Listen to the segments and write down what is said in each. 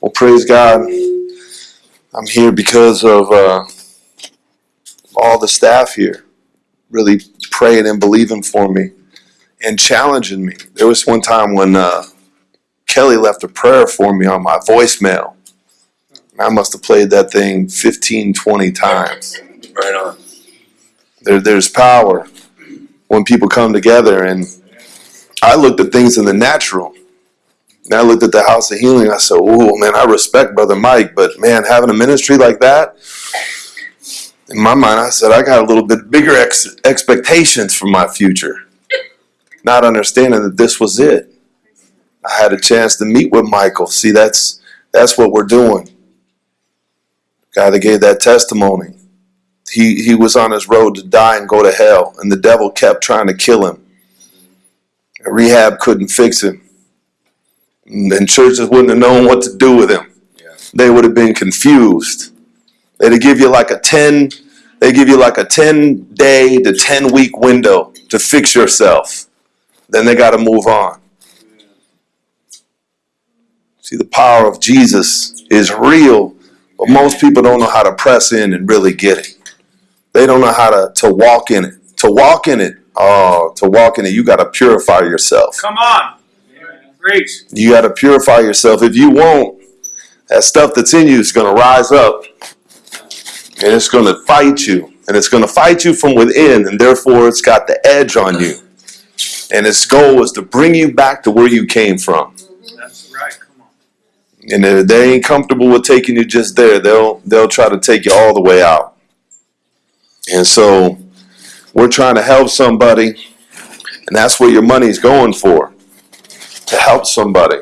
Well, praise God. I'm here because of uh, all the staff here really praying and believing for me and challenging me. There was one time when uh, Kelly left a prayer for me on my voicemail. I must have played that thing 15, 20 times. Right on. There, there's power when people come together. And I looked at things in the natural. I looked at the House of Healing. I said, "Oh man, I respect Brother Mike, but man, having a ministry like that." In my mind, I said, "I got a little bit bigger ex- expectations for my future." Not understanding that this was it. I had a chance to meet with Michael. See, that's that's what we're doing. Guy that gave that testimony he he was on his road to die and go to hell, and the devil kept trying to kill him. Rehab couldn't fix him, and churches wouldn't have known what to do with him. Yeah. They would have been confused. They'd give you like a ten. They give you like a ten day to ten week window to fix yourself. Then they got to move on. See, the power of Jesus is real, but most people don't know how to press in and really get it. They don't know how to, to walk in it. To walk in it, oh, to walk in it, you got to purify yourself. Come on. Preach. You got to purify yourself. If you won't, that stuff that's in you is going to rise up and it's going to fight you. And it's going to fight you from within, and therefore it's got the edge on you. And its goal is to bring you back to where you came from. That's right. Come on. And if they ain't comfortable with taking you just there, they'll they'll try to take you all the way out. And so we're trying to help somebody, and that's what your money's going for. To help somebody.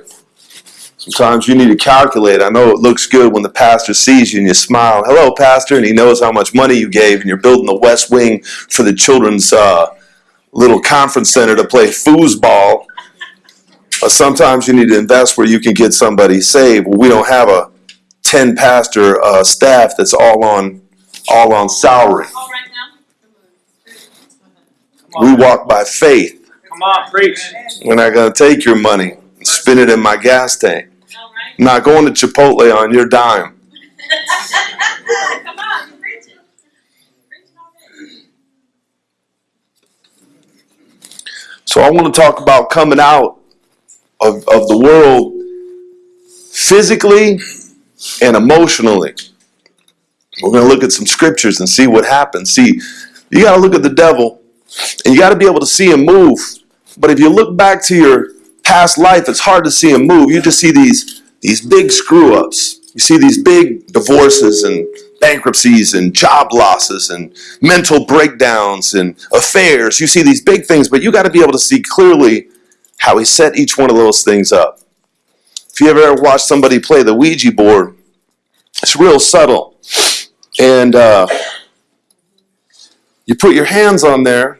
Sometimes you need to calculate. I know it looks good when the pastor sees you and you smile, "Hello, pastor," and he knows how much money you gave, and you're building the West Wing for the children's uh, little conference center to play foosball. But sometimes you need to invest where you can get somebody saved. Well, we don't have a ten pastor uh, staff that's all on all on salary. All right now? Come We walk by faith. Come on. Preach. We're not going to take your money and spend it in my gas tank. I'm not going to Chipotle on your dime. Come on, preach it. Preach it already. So I want to talk about coming out of, of the world physically and emotionally. We're going to look at some scriptures and see what happens. See, you got to look at the devil and you got to be able to see him move. But if you look back to your past life, it's hard to see him move. You just see these these big screw ups. You see these big divorces and bankruptcies and job losses and mental breakdowns and affairs. You see these big things, but you got to be able to see clearly how he set each one of those things up. If you ever watched somebody play the Ouija board, it's real subtle. And uh, you put your hands on there,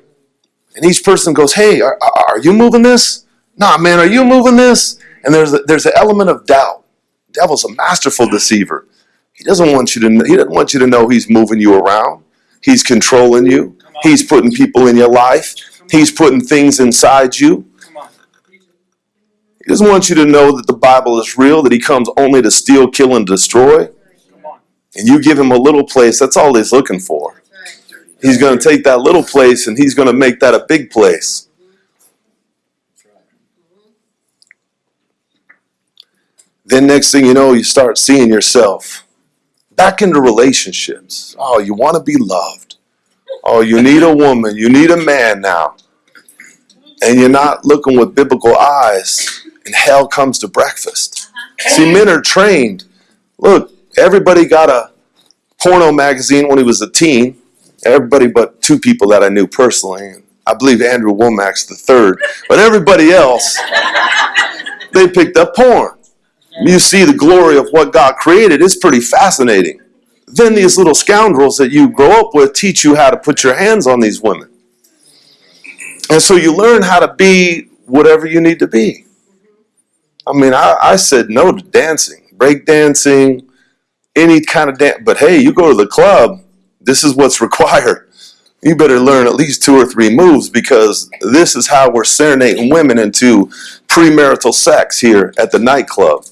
and each person goes, "Hey, are, are you moving this? Nah, man, are you moving this?" And there's a, there's an element of doubt. The devil's a masterful deceiver. He doesn't want you to he doesn't want you to know he's moving you around. He's controlling you. He's putting people in your life. He's putting things inside you. He doesn't want you to know that the Bible is real, that he comes only to steal, kill, and destroy. And you give him a little place, that's all he's looking for. He's going to take that little place and he's going to make that a big place. Then next thing you know, you start seeing yourself back into relationships. Oh, you want to be loved. Oh, you need a woman. You need a man now. And you're not looking with biblical eyes, and hell comes to breakfast. Uh-huh. See, men are trained. Look, everybody got a porno magazine when he was a teen. Everybody but two people that I knew personally. I believe Andrew Wommack's the third. But everybody else, they picked up porn. You see the glory of what God created. It's pretty fascinating. Then these little scoundrels that you grow up with teach you how to put your hands on these women. And so you learn how to be whatever you need to be. I mean, I, I said no to dancing, break dancing, any kind of dance. But hey, you go to the club, this is what's required. You better learn at least two or three moves because this is how we're serenading women into premarital sex here at the nightclub.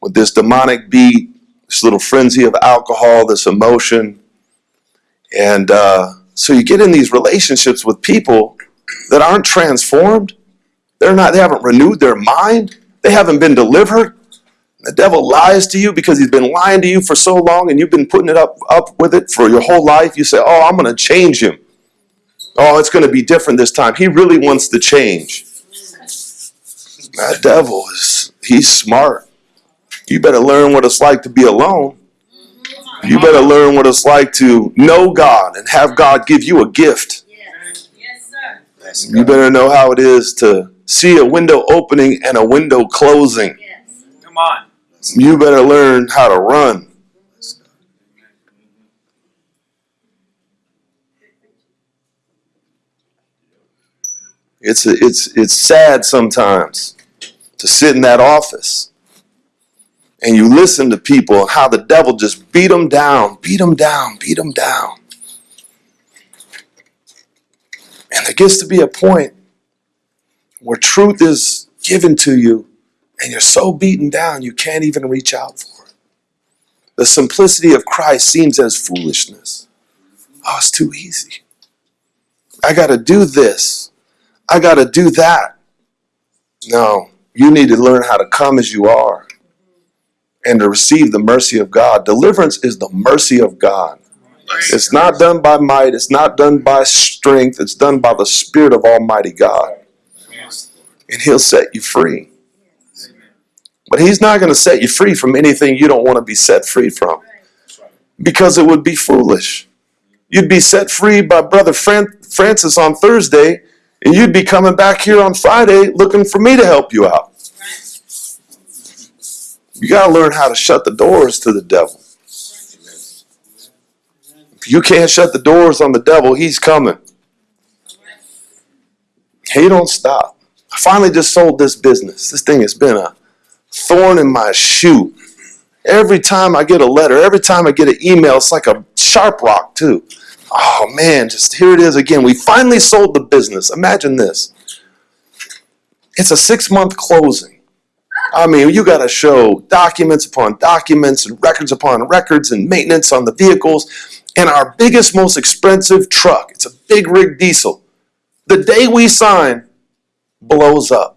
with this demonic beat, this little frenzy of alcohol, this emotion. And uh, so you get in these relationships with people that aren't transformed. They're not, they haven't renewed their mind. They haven't been delivered. The devil lies to you because he's been lying to you for so long and you've been putting it up, up with it for your whole life. You say, Oh, I'm going to change him. Oh, it's going to be different this time. He really wants to change. That devil is, he's smart. You better learn what it's like to be alone. You better learn what it's like to know God and have God give you a gift. You better know how it is to see a window opening and a window closing. Come on. You better learn how to run. It's it's it's sad sometimes to sit in that office and you listen to people how the devil just beat them down, beat them down, beat them down. And there gets to be a point where truth is given to you and you're so beaten down you can't even reach out for it. The simplicity of Christ seems as foolishness. Oh, it's too easy. I got to do this. I got to do that. No, you need to learn how to come as you are and to receive the mercy of God. Deliverance is the mercy of God. It's not done by might, it's not done by strength, it's done by the Spirit of Almighty God. And He'll set you free. But He's not going to set you free from anything you don't want to be set free from because it would be foolish. You'd be set free by Brother Fran- Francis on Thursday, and you'd be coming back here on Friday looking for me to help you out. You got to learn how to shut the doors to the devil. If you can't shut the doors on the devil, he's coming. He don't stop. I finally just sold this business. This thing has been a thorn in my shoe. Every time I get a letter, every time I get an email, it's like a sharp rock, too. Oh man, just here it is again. We finally sold the business. Imagine this. It's a six month closing. I mean, you got to show documents upon documents and records upon records and maintenance on the vehicles. And our biggest, most expensive truck, it's a big rig diesel. The day we sign, blows up.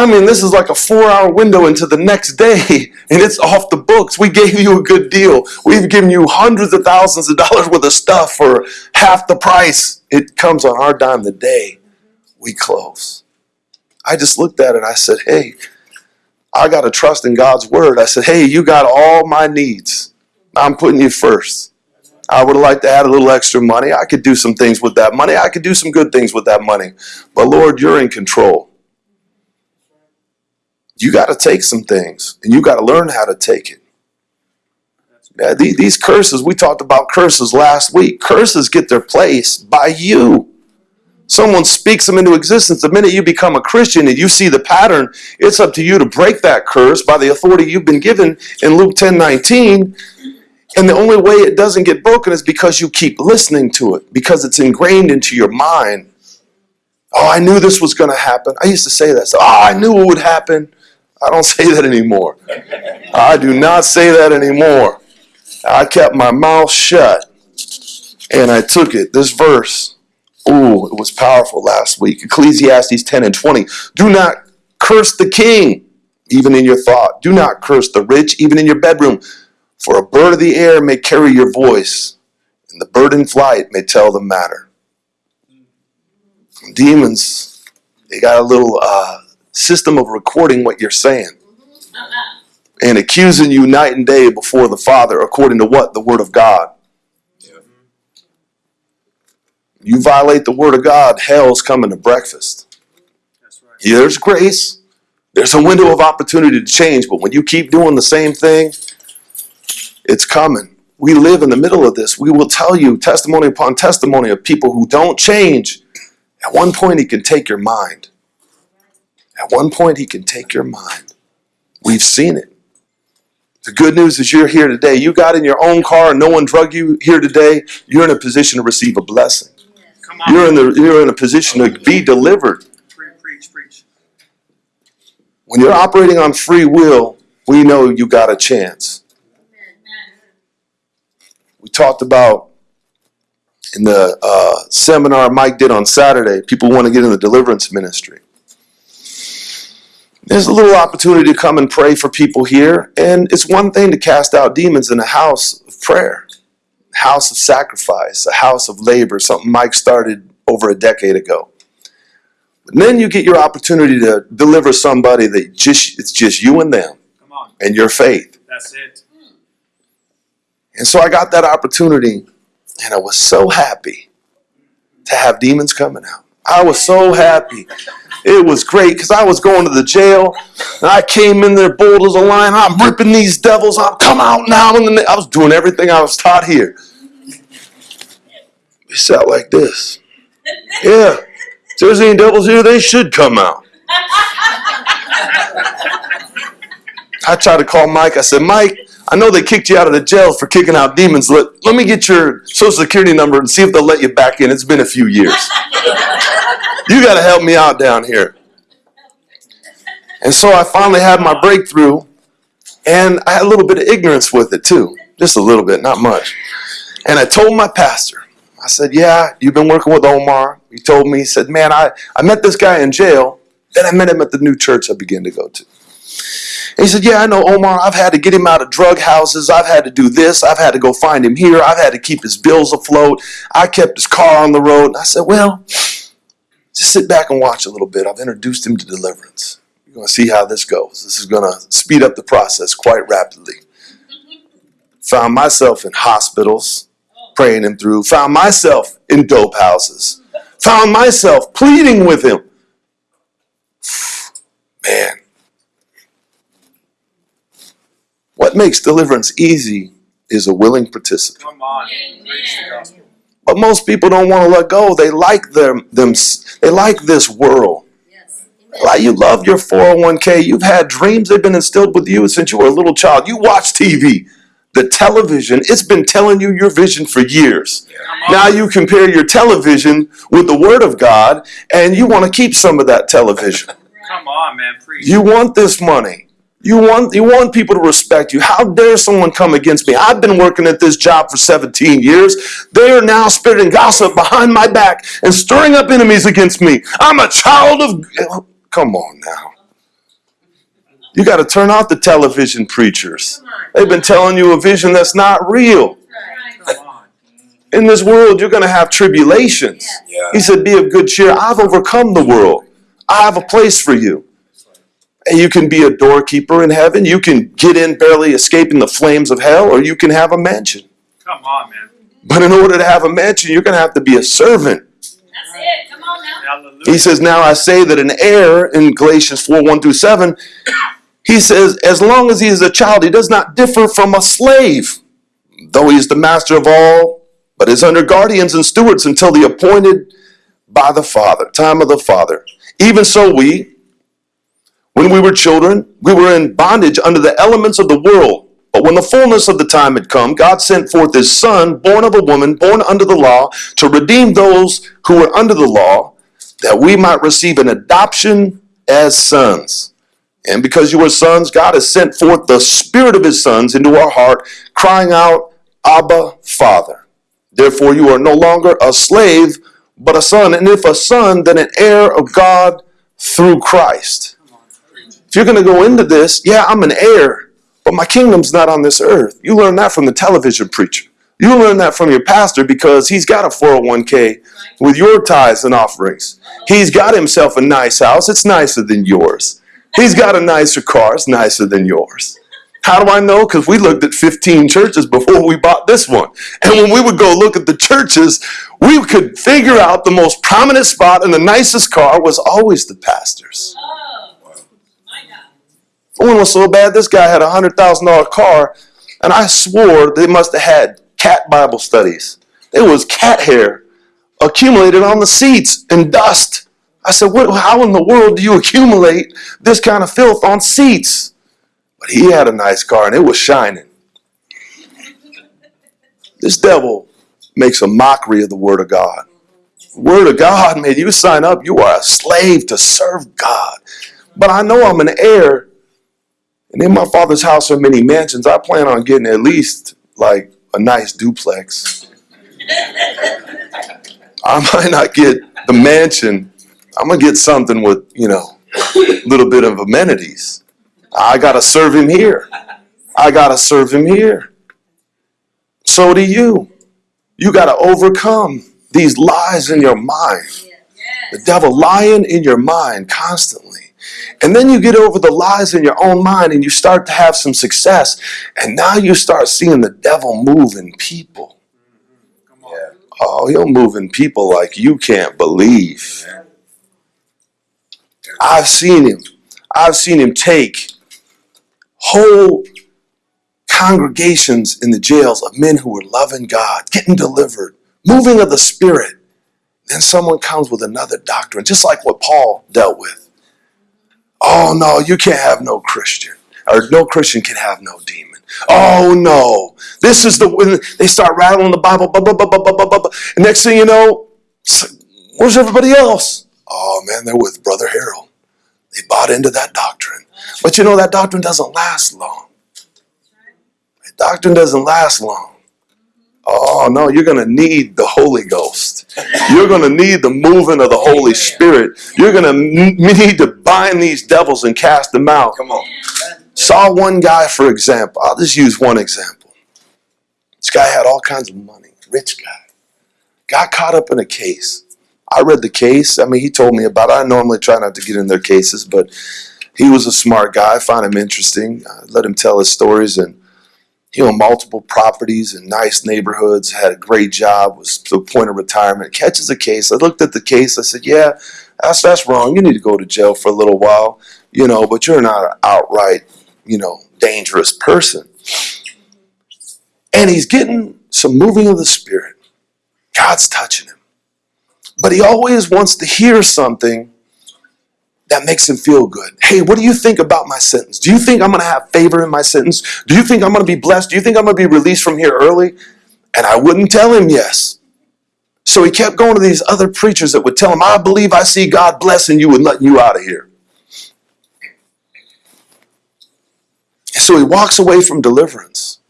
I mean, this is like a four hour window into the next day, and it's off the books. We gave you a good deal. We've given you hundreds of thousands of dollars worth of stuff for half the price. It comes on our dime the day we close. I just looked at it. And I said, Hey, I got to trust in God's word. I said, Hey, you got all my needs. I'm putting you first. I would like to add a little extra money. I could do some things with that money. I could do some good things with that money. But Lord, you're in control you got to take some things and you got to learn how to take it. Yeah, these, these curses, we talked about curses last week. Curses get their place by you. Someone speaks them into existence. The minute you become a Christian and you see the pattern, it's up to you to break that curse by the authority you've been given in Luke 10 19. And the only way it doesn't get broken is because you keep listening to it, because it's ingrained into your mind. Oh, I knew this was going to happen. I used to say that. Oh, I knew it would happen. I don't say that anymore. I do not say that anymore. I kept my mouth shut and I took it. This verse, ooh, it was powerful last week. Ecclesiastes 10 and 20. Do not curse the king, even in your thought. Do not curse the rich, even in your bedroom. For a bird of the air may carry your voice, and the bird in flight may tell the matter. Demons, they got a little uh, system of recording what you're saying and accusing you night and day before the Father, according to what? The Word of God. You violate the Word of God, hell's coming to breakfast. That's right. Yeah, there's grace. There's a window of opportunity to change, but when you keep doing the same thing, it's coming. We live in the middle of this. We will tell you testimony upon testimony of people who don't change. At one point, he can take your mind. At one point, he can take your mind. We've seen it. The good news is you're here today. You got in your own car and no one drug you here today. You're in a position to receive a blessing. Come on. You're in the you're in a position to be delivered. Pre- preach, preach. When you're operating on free will, we know you got a chance. We talked about in the uh, seminar Mike did on Saturday, people want to get in the deliverance ministry. There's a little opportunity to come and pray for people here, and it's one thing to cast out demons in a house of prayer, house of sacrifice, a house of labor, something Mike started over a decade ago. But then you get your opportunity to deliver somebody that just it's just you and them Come on. and your faith. That's it. And so I got that opportunity, and I was so happy to have demons coming out. I was so happy. It was great because I was going to the jail, and I came in there bold as a lion. I'm ripping these devils out. Come out now! I was doing everything I was taught here. We sat like this. Yeah. If there's any devils here, they should come out. I tried to call Mike. I said, Mike, I know they kicked you out of the jail for kicking out demons. Let, let me get your social security number and see if they'll let you back in. It's been a few years. You got to help me out down here. And so I finally had my breakthrough, and I had a little bit of ignorance with it too. Just a little bit, not much. And I told my pastor, I said, Yeah, you've been working with Omar. He told me, he said, Man, I, I met this guy in jail. Then I met him at the new church I began to go to. And he said, Yeah, I know Omar. I've had to get him out of drug houses. I've had to do this. I've had to go find him here. I've had to keep his bills afloat. I kept his car on the road. And I said, Well, just sit back and watch a little bit. I've introduced him to deliverance. You're going to see how this goes. This is going to speed up the process quite rapidly. Found myself in hospitals, praying him through. Found myself in dope houses. Found myself pleading with him. Man, what makes deliverance easy is a willing participant. Come on. Amen. Preach the gospel. But most people don't want to let go. They like them, them they like this world. Like you love your 401k. You've had dreams they've been instilled with you since you were a little child. You watch TV. The television, it's been telling you your vision for years. Now you compare your television with the word of God and you want to keep some of that television. Come on, man. Preach. You want this money. You want you want people to respect you. How dare someone come against me? I've been working at this job for 17 years. They are now spitting gossip behind my back and stirring up enemies against me. I'm a child of Come on now. You got to turn off the television preachers. They've been telling you a vision that's not real. Right. Come on. In this world, you're going to have tribulations. He said, Be of good cheer. I've overcome the world. I have a place for you. And you can be a doorkeeper in heaven. You can get in barely escaping the flames of hell, or you can have a mansion. Come on, man. But in order to have a mansion, you're going to have to be a servant. That's it. Come on now. Hallelujah. He says, Now I say that an heir in Galatians 4 1 through 7, he says, As long as he is a child, he does not differ from a slave, though he is the master of all, but is under guardians and stewards until the appointed by the Father, time of the Father. Even so, we, when we were children, we were in bondage under the elements of the world. But when the fullness of the time had come, God sent forth his Son, born of a woman, born under the law, to redeem those who were under the law, that we might receive an adoption as sons. And because you are sons, God has sent forth the Spirit of his sons into our heart, crying out, Abba, Father. Therefore, you are no longer a slave, but a son. And if a son, then an heir of God through Christ. If you're going to go into this, yeah, I'm an heir, but my kingdom's not on this earth. You learn that from the television preacher. You learn that from your pastor because he's got a 401k with your tithes and offerings. He's got himself a nice house. It's nicer than yours. He's got a nicer car. It's nicer than yours. How do I know? Because we looked at 15 churches before we bought this one. And when we would go look at the churches, we could figure out the most prominent spot and the nicest car was always the pastor's. One was so bad, this guy had a hundred thousand dollar car, and I swore they must have had cat Bible studies. It was cat hair accumulated on the seats and dust. I said, what, how in the world do you accumulate this kind of filth on seats? But he had a nice car and it was shining. This devil makes a mockery of the Word of God. Word of God, man, you sign up, you are a slave to serve God. But I know I'm an heir. And in my father's house are many mansions. I plan on getting at least like a nice duplex. I might not get the mansion. I'm gonna get something with, you know, a little bit of amenities. I gotta serve him here. I gotta serve him here. So do you. You gotta overcome these lies in your mind. The devil lying in your mind constantly. And then you get over the lies in your own mind and you start to have some success. And now you start seeing the devil move in people. Come on. Oh, he'll move in people like you can't believe. I've seen him. I've seen him take whole congregations in the jails of men who were loving God, getting delivered, moving of the Spirit. Then someone comes with another doctrine, just like what Paul dealt with. Oh no, you can't have no Christian. Or no Christian can have no demon. Oh no. This is the when they start rattling the Bible. Blah, blah, blah, blah, blah, blah, blah. Next thing you know, where's everybody else? Oh man, they're with Brother Harold. They bought into that doctrine. But you know that doctrine doesn't last long. That doctrine doesn't last long. Oh no, you're gonna need the Holy Ghost. You're gonna need the moving of the Holy Spirit. You're gonna need to bind these devils and cast them out. Come on. Saw one guy, for example. I'll just use one example. This guy had all kinds of money, rich guy. Got caught up in a case. I read the case. I mean, he told me about it. I normally try not to get in their cases, but he was a smart guy. I found him interesting. I let him tell his stories, and he owned multiple properties in nice neighborhoods. Had a great job. Was to the point of retirement. Catches a case. I looked at the case. I said, "Yeah, that's that's wrong. You need to go to jail for a little while, you know. But you're not an outright, you know, dangerous person." And he's getting some moving of the spirit. God's touching him. But he always wants to hear something that makes him feel good. Hey, what do you think about my sentence? Do you think I'm going to have favor in my sentence? Do you think I'm going to be blessed? Do you think I'm going to be released from here early? And I wouldn't tell him yes. So he kept going to these other preachers that would tell him, I believe I see God blessing you and letting you out of here. So he walks away from deliverance.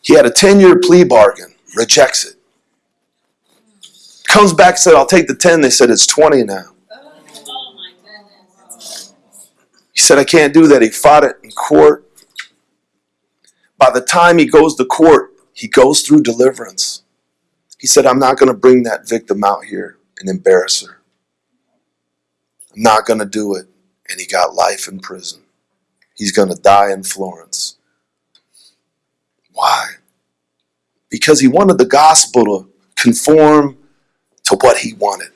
He had a 10 year plea bargain, rejects it. Comes back, and said, I'll take the 10. They said, it's 20 now. He said, I can't do that. He fought it in court. By the time he goes to court, he goes through deliverance. He said, I'm not going to bring that victim out here and embarrass her. I'm not going to do it. And he got life in prison. He's going to die in Florence. Why? Because he wanted the gospel to conform to what he wanted.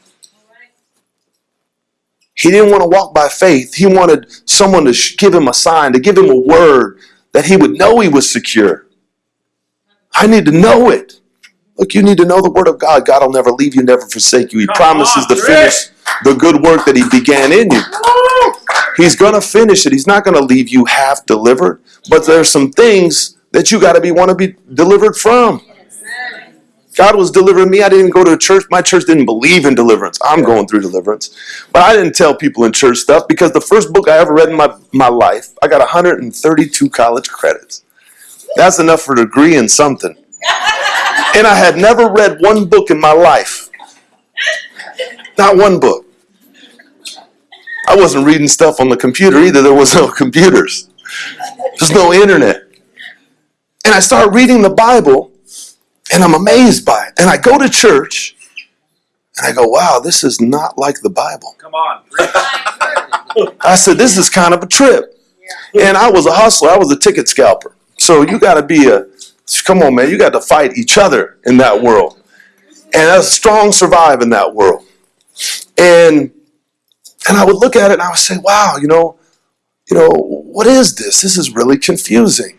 He didn't want to walk by faith. He wanted someone to give him a sign, to give him a word that he would know he was secure. I need to know it. Look, you need to know the word of God. God will never leave you, never forsake you. He Come promises on, to finish the good work that he began in you. He's going to finish it. He's not going to leave you half delivered. But there's some things that you got to be want to be delivered from. God was delivering me. I didn't go to a church. My church didn't believe in deliverance. I'm going through deliverance. But I didn't tell people in church stuff because the first book I ever read in my, my life, I got 132 college credits. That's enough for a degree in something. And I had never read one book in my life. Not one book. I wasn't reading stuff on the computer either. There was no computers. There's no internet. And I start reading the Bible and I'm amazed by it. And I go to church and I go, wow, this is not like the Bible. Come on. I said, this is kind of a trip. And I was a hustler, I was a ticket scalper. So you got to be a, come on, man, you got to fight each other in that world. And a strong survive in that world. And and I would look at it and I would say, wow, you know, you know, what is this? This is really confusing.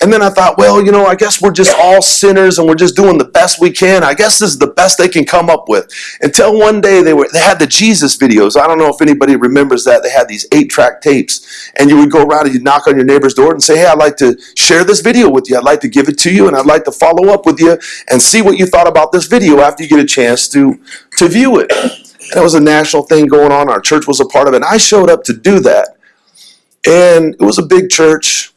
And then I thought, well, you know, I guess we're just all sinners and we're just doing the best we can. I guess this is the best they can come up with. Until one day they were they had the Jesus videos. I don't know if anybody remembers that. They had these eight-track tapes. And you would go around and you'd knock on your neighbor's door and say, Hey, I'd like to share this video with you. I'd like to give it to you and I'd like to follow up with you and see what you thought about this video after you get a chance to to view it. And it was a national thing going on. Our church was a part of it. And I showed up to do that. And it was a big church,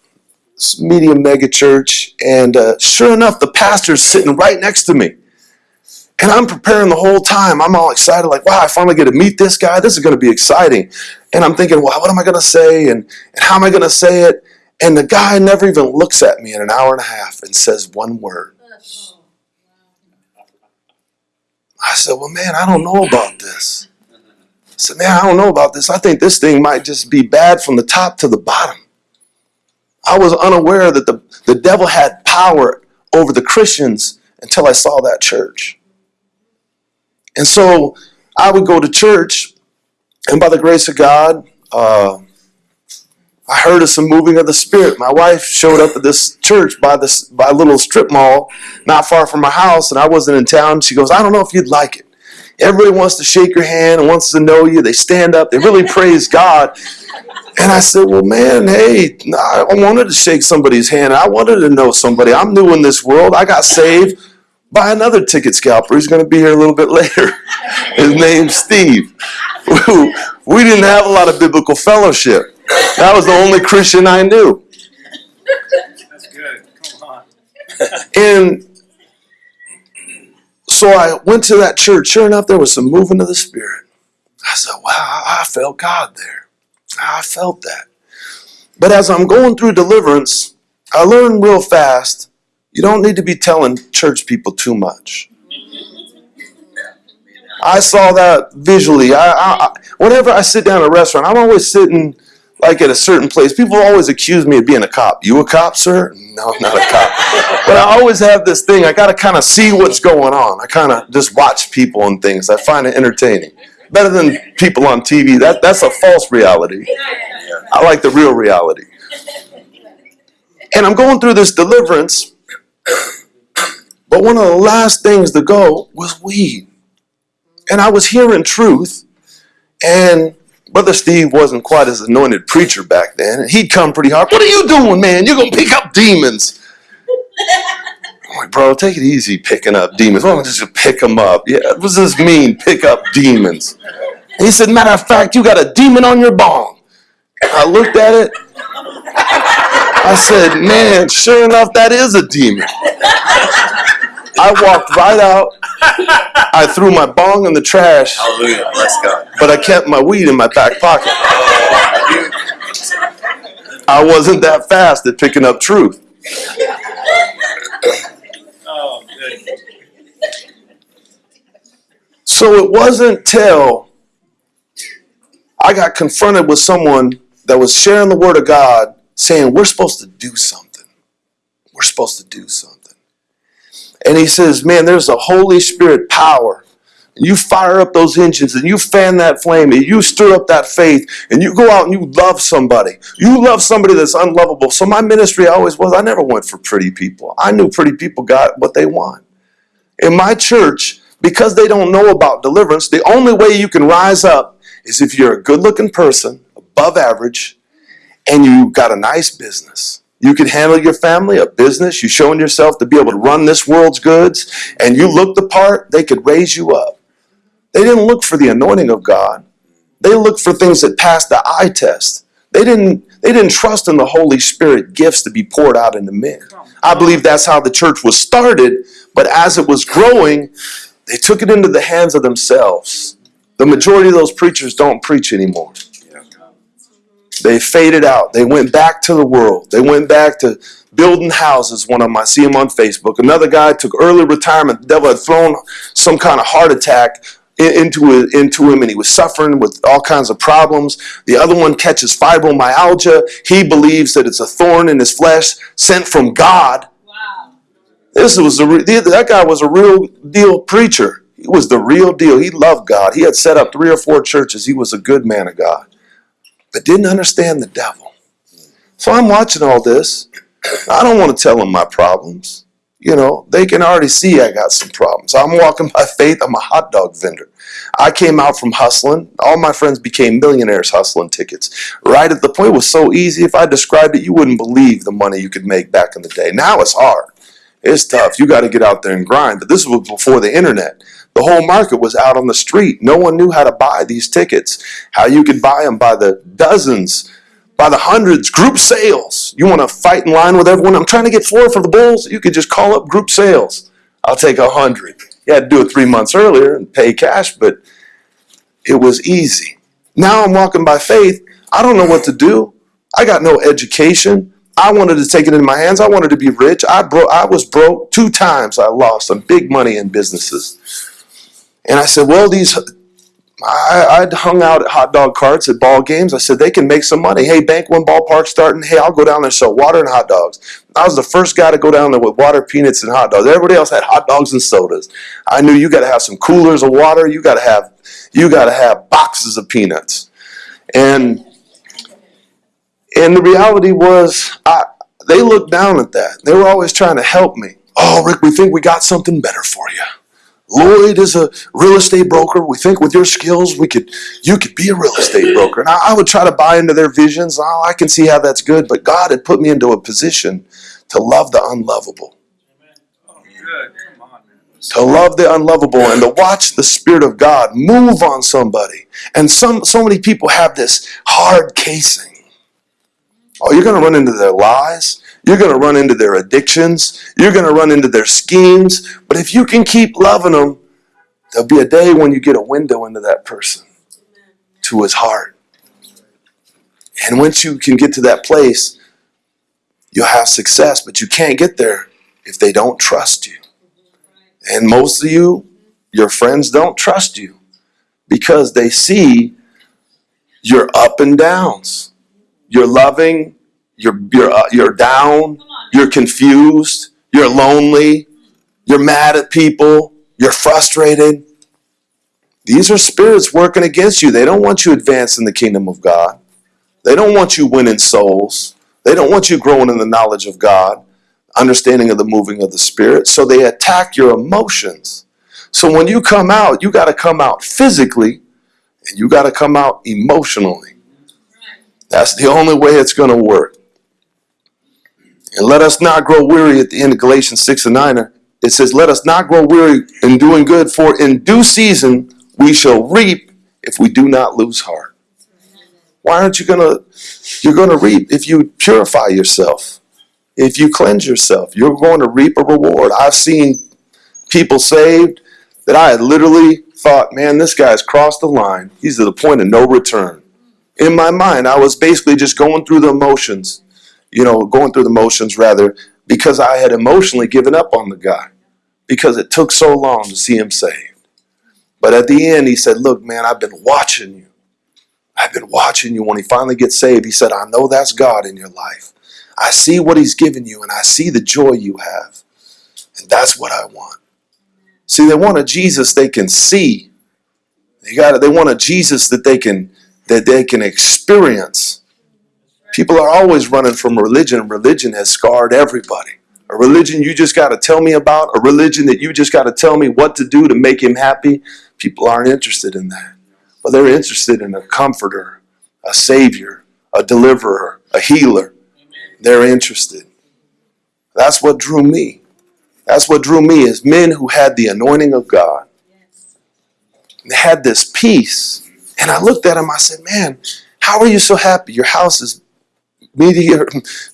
medium mega church. And uh, sure enough, the pastor's sitting right next to me. And I'm preparing the whole time. I'm all excited, like, wow, I finally get to meet this guy. This is going to be exciting. And I'm thinking, well, what am I going to say? And, and how am I going to say it? And the guy never even looks at me in an hour and a half and says one word. I said, well, man, I don't know about this. I said, man, I don't know about this. I think this thing might just be bad from the top to the bottom. I was unaware that the, the devil had power over the Christians until I saw that church. And so I would go to church, and by the grace of God, uh, I heard of some moving of the Spirit. My wife showed up at this church by this by a little strip mall not far from my house, and I wasn't in town. She goes, I don't know if you'd like it. Everybody wants to shake your hand and wants to know you. They stand up, they really praise God. And I said, Well, man, hey, I wanted to shake somebody's hand. I wanted to know somebody. I'm new in this world. I got saved by another ticket scalper. He's going to be here a little bit later. His name's Steve. We didn't have a lot of biblical fellowship. That was the only Christian I knew. That's good. Come on. And so I went to that church. Sure enough, there was some movement of the Spirit. I said, wow, I felt God there. I felt that. But as I'm going through deliverance, I learned real fast you don't need to be telling church people too much. I saw that visually. I, I, whenever I sit down at a restaurant, I'm always sitting like at a certain place. People always accuse me of being a cop. You a cop, sir? No, I'm not a cop. but I always have this thing. I got to kind of see what's going on. I kind of just watch people and things. I find it entertaining. Better than people on TV. That that's a false reality. I like the real reality. And I'm going through this deliverance, but one of the last things to go was weed. And I was hearing truth, and Brother Steve wasn't quite as anointed preacher back then. He'd come pretty hard. What are you doing, man? You're gonna pick up demons. I'm like, bro, take it easy picking up demons. Why don't you just pick them up? Yeah, what does this mean, pick up demons? And he said, matter of fact, you got a demon on your bong. I looked at it. I said, man, sure enough, that is a demon. I walked right out. I threw my bong in the trash, Hallelujah. Bless God. but I kept my weed in my back pocket. I wasn't that fast at picking up truth. So it wasn't till I got confronted with someone that was sharing the word of God saying, We're supposed to do something. We're supposed to do something. And he says, Man, there's a Holy Spirit power. You fire up those engines and you fan that flame and you stir up that faith and you go out and you love somebody. You love somebody that's unlovable. So my ministry always was I never went for pretty people. I knew pretty people got what they want. In my church, because they don't know about deliverance, the only way you can rise up is if you're a good looking person, above average, and you got a nice business. You can handle your family, a business, you showing yourself to be able to run this world's goods, and you look the part, they could raise you up. They didn't look for the anointing of God. They looked for things that passed the eye test. They didn't they didn't trust in the Holy Spirit gifts to be poured out into men. I believe that's how the church was started, but as it was growing, they took it into the hands of themselves. The majority of those preachers don't preach anymore. They faded out. They went back to the world. They went back to building houses. One of them, I see him on Facebook. Another guy took early retirement. The devil had thrown some kind of heart attack into, into him and he was suffering with all kinds of problems. The other one catches fibromyalgia. He believes that it's a thorn in his flesh sent from God. Wow. This was a that guy was a real deal preacher. He was the real deal. He loved God. He had set up three or four churches. He was a good man of God, but didn't understand the devil. So I'm watching all this. I don't want to tell them my problems. You know, they can already see I got some problems. I'm walking by faith. I'm a hot dog vendor. I came out from hustling. All my friends became millionaires hustling tickets. Right at the point it was so easy. If I described it, you wouldn't believe the money you could make back in the day. Now it's hard. It's tough. You got to get out there and grind. But this was before the internet. The whole market was out on the street. No one knew how to buy these tickets, how you could buy them by the dozens, by the hundreds, group sales. You want to fight in line with everyone? I'm trying to get four for the Bulls. You could just call up group sales. I'll take a hundred. You had to do it three months earlier and pay cash, but it was easy. Now I'm walking by faith. I don't know what to do. I got no education. I wanted to take it in my hands. I wanted to be rich. I broke. I was broke two times. I lost some big money in businesses, and I said, "Well, these." I, I'd hung out at hot dog carts at ball games. I said they can make some money. Hey, Bank One ballpark starting. Hey, I'll go down there and sell water and hot dogs. I was the first guy to go down there with water, peanuts, and hot dogs. Everybody else had hot dogs and sodas. I knew you got to have some coolers of water. You got to have you got to have boxes of peanuts, and and the reality was, I, they looked down at that. They were always trying to help me. Oh, Rick, we think we got something better for you. Lloyd is a real estate broker. We think with your skills, we could, you could be a real estate broker. And I, I would try to buy into their visions. Oh, I can see how that's good. But God had put me into a position to love the unlovable, to love the unlovable, and to watch the Spirit of God move on somebody. And some, so many people have this hard casing. Oh, you're going to run into their lies. You're going to run into their addictions. You're going to run into their schemes. But if you can keep loving them, there'll be a day when you get a window into that person, to his heart. And once you can get to that place, you'll have success. But you can't get there if they don't trust you. And most of you, your friends don't trust you because they see your up and downs. You're loving, you're you're uh, you're down, you're confused, you're lonely, you're mad at people, you're frustrated. These are spirits working against you. They don't want you advancing the kingdom of God. They don't want you winning souls. They don't want you growing in the knowledge of God, understanding of the moving of the Spirit. So they attack your emotions. So when you come out, you got to come out physically and you got to come out emotionally. That's the only way it's going to work. And let us not grow weary at the end of Galatians 6 and 9. It says, Let us not grow weary in doing good, for in due season we shall reap if we do not lose heart. Why aren't you going to? You're going to reap if you purify yourself, if you cleanse yourself. You're going to reap a reward. I've seen people saved that I had literally thought, man, this guy's crossed the line. He's at the point of no return. In my mind, I was basically just going through the emotions, you know, going through the motions rather, because I had emotionally given up on the guy because it took so long to see him saved. But at the end, he said, Look, man, I've been watching you. I've been watching you. When he finally gets saved, he said, I know that's God in your life. I see what he's given you and I see the joy you have. And that's what I want. See, they want a Jesus they can see. They got it they want a Jesus that they can that they can experience. People are always running from religion. Religion has scarred everybody. A religion you just got to tell me about, a religion that you just got to tell me what to do to make him happy. People aren't interested in that. But they're interested in a comforter, a savior, a deliverer, a healer. They're interested. That's what drew me. That's what drew me is men who had the anointing of God. They had this peace. And I looked at him, I said, Man, how are you so happy? Your house is medium,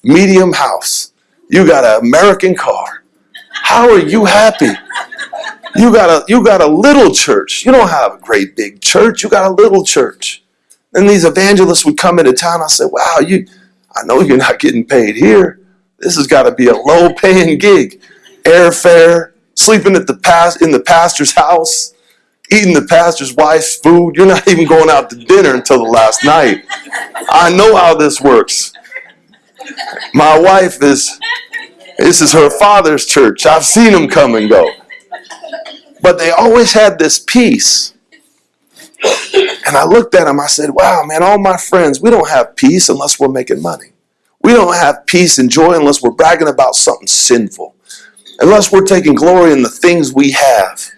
medium house. You got an American car. How are you happy? You got a you got a little church. You don't have a great big church. You got a little church. And these evangelists would come into town. I said, Wow, you I know you're not getting paid here. This has got to be a low paying gig. Airfare, sleeping at the past in the pastor's house, eating the pastor's wife's food. You're not even going out to dinner until the last night. I know how this works. My wife is this is her father's church. I've seen him come and go. But they always had this peace. And I looked at him, I said, Wow, man, all my friends, we don't have peace unless we're making money. We don't have peace and joy unless we're bragging about something sinful, unless we're taking glory in the things we have.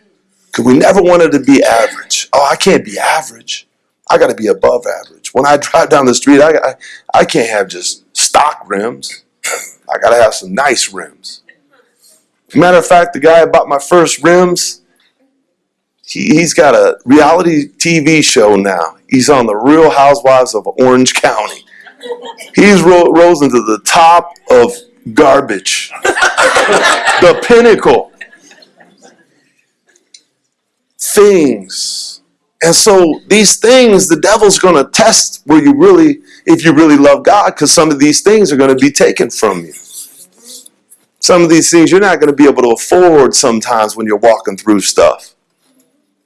Because we never wanted to be average. Oh, I can't be average. I got to be above average. When I drive down the street, I, I, I can't have just stock rims. I got to have some nice rims. Matter of fact, the guy I bought my first rims, he, he's got a reality TV show now. He's on the Real Housewives of Orange County. He's ro- rose into the top of garbage, the pinnacle. Things. And so these things, the devil's going to test where you really, if you really love God, because some of these things are going to be taken from you. Some of these things you're not going to be able to afford sometimes when you're walking through stuff.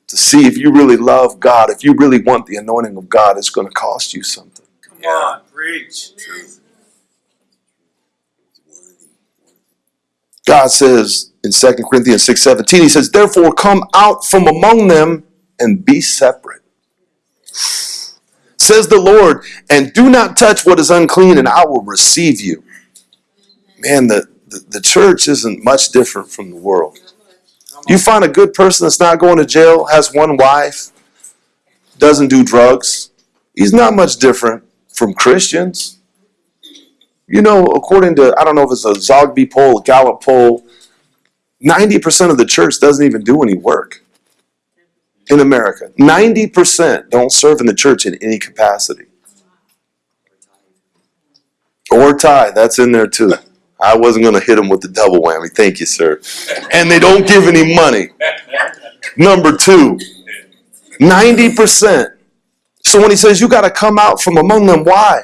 To see if you really love God, if you really want the anointing of God, it's going to cost you something. Come on, preach. God says in 2 Corinthians 6.17, He says, Therefore come out from among them and be separate. Says the Lord, and do not touch what is unclean, and I will receive you. Man, the, the, the church isn't much different from the world. You find a good person that's not going to jail, has one wife, doesn't do drugs, he's not much different from Christians. You know, according to, I don't know if it's a Zogby poll, a Gallup poll, 90% of the church doesn't even do any work in America. 90% don't serve in the church in any capacity. Or tithe, that's in there too. I wasn't going to hit them with the double whammy. Thank you, sir. And they don't give any money. Number two, 90%. So when he says you got to come out from among them, why?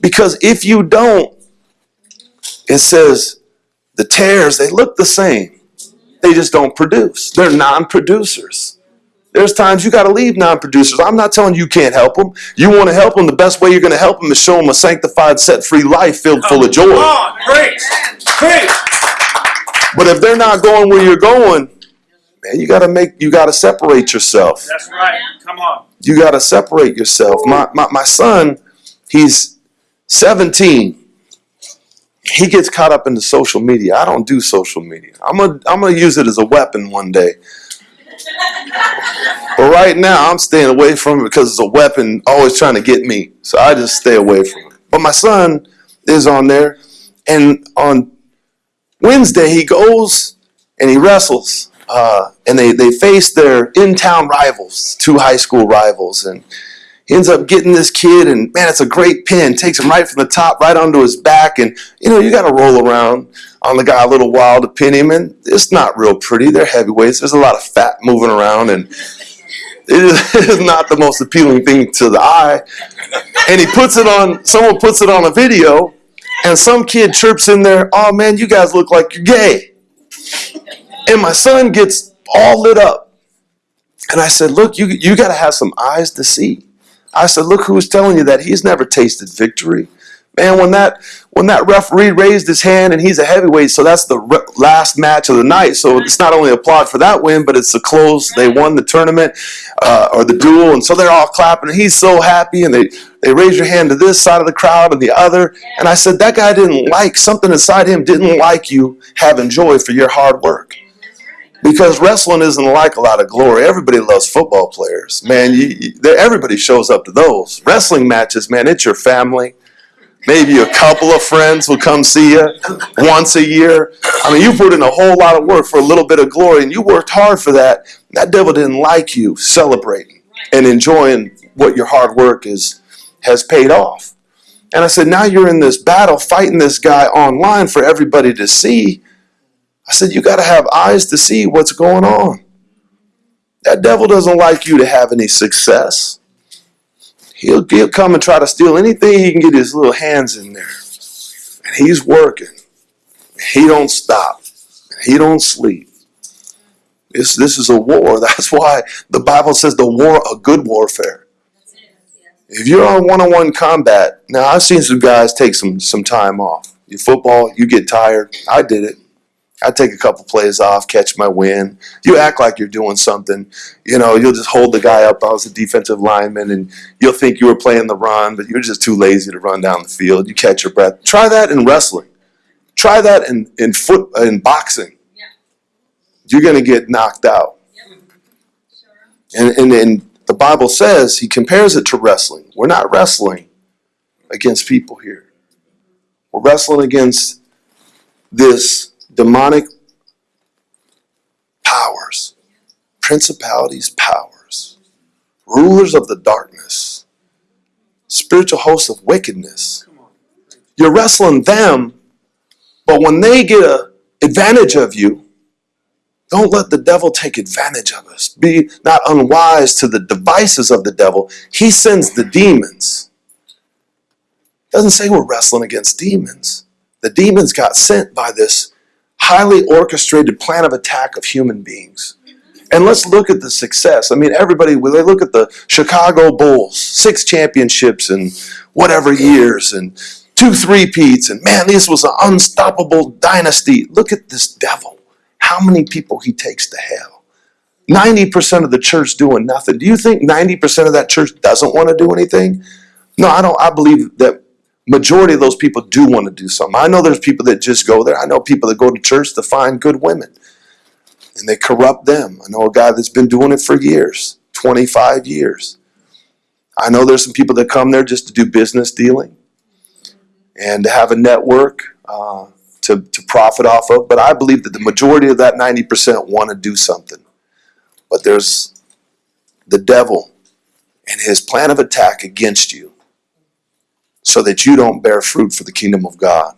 Because if you don't, it says the tares, they look the same. They just don't produce. They're non producers. There's times you got to leave non producers. I'm not telling you you can't help them. You want to help them, the best way you're going to help them is show them a sanctified, set free life filled full of joy. Come on, preach. Preach. But if they're not going where you're going, man, you got to make, you got to separate yourself. That's right. Come on. You got to separate yourself. My, my, my son, he's 17. He gets caught up into social media. I don't do social media. I'm gonna I'm gonna use it as a weapon one day. But right now, I'm staying away from it because it's a weapon always trying to get me. So I just stay away from it. But my son is on there, and on Wednesday he goes and he wrestles, uh, and they they face their in town rivals, two high school rivals, and ends up getting this kid, and man, it's a great pin. Takes him right from the top, right onto his back, and you know you got to roll around on the guy a little while to pin him, and it's not real pretty. They're heavyweights. There's a lot of fat moving around, and it is, it is not the most appealing thing to the eye. And he puts it on. Someone puts it on a video, and some kid chirps in there, "Oh man, you guys look like you're gay." And my son gets all lit up, and I said, "Look, you you got to have some eyes to see." I said, "Look who's telling you that he's never tasted victory." Man, when that when that referee raised his hand and he's a heavyweight, so that's the last match of the night. So it's not only applaud for that win, but it's the close. They won the tournament uh, or the duel, and so they're all clapping. And he's so happy, and they they raise your hand to this side of the crowd and the other. And I said, that guy didn't like something inside him. Didn't like you having joy for your hard work because wrestling isn't like a lot of glory. Everybody loves football players, man. You, you, everybody shows up to those wrestling matches, man. It's your family. Maybe a couple of friends will come see you once a year. I mean, you put in a whole lot of work for a little bit of glory, and you worked hard for that. That devil didn't like you celebrating and enjoying what your hard work is has paid off. And I said, now you're in this battle fighting this guy online for everybody to see. I said, you got to have eyes to see what's going on. That devil doesn't like you to have any success. He'll, he'll come and try to steal anything he can get his little hands in there. And he's working. He don't stop. He don't sleep. This, this is a war. That's why the Bible says the war, a good warfare. If you're on one-on-one combat, now I've seen some guys take some some time off. You football, you get tired. I did it. I take a couple plays off, catch my win. You act like you're doing something. You know, you'll just hold the guy up. I was a defensive lineman, and you'll think you were playing the run, but you're just too lazy to run down the field. You catch your breath. Try that in wrestling. Try that in in foot in boxing. Yeah. You're gonna get knocked out. And, and and the Bible says he compares it to wrestling. We're not wrestling against people here. We're wrestling against this demonic powers, principalities, powers, rulers of the darkness, spiritual hosts of wickedness. You're wrestling them, but when they get a advantage of you, don't let the devil take advantage of us. Be not unwise to the devices of the devil. He sends the demons. Doesn't say we're wrestling against demons. The demons got sent by this highly orchestrated plan of attack of human beings. And let's look at the success. I mean, everybody, when they look at the Chicago Bulls, six championships in whatever years, and two three-peats, and man, this was an unstoppable dynasty. Look at this devil. How many people he takes to hell. 90% of the church doing nothing. Do you think 90% of that church doesn't want to do anything? No, I don't. I believe that majority of those people do want to do something. I know there's people that just go there. I know people that go to church to find good women and they corrupt them. I know a guy that's been doing it for years, 25 years. I know there's some people that come there just to do business dealing and to have a network uh, to, to profit off of. But I believe that the majority of that 90% want to do something. But there's the devil and his plan of attack against you so that you don't bear fruit for the kingdom of God.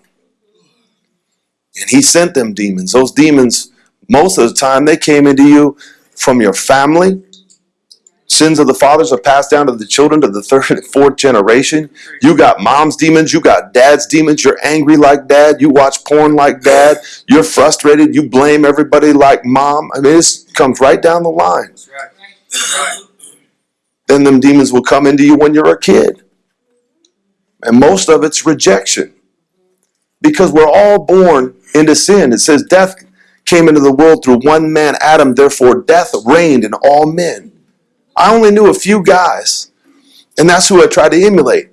And he sent them demons. Those demons, most of the time, they came into you from your family. Sins of the fathers are passed down to the children to the third and fourth generation. You got mom's demons, you got dad's demons. You're angry like dad, you watch porn like dad, you're frustrated, you blame everybody like mom. I mean, this comes right down the line. That's right. That's right. Then them demons will come into you when you're a kid. And most of it's rejection. Because we're all born into sin. It says death came into the world through one man, Adam, therefore death reigned in all men. I only knew a few guys, and that's who I tried to emulate.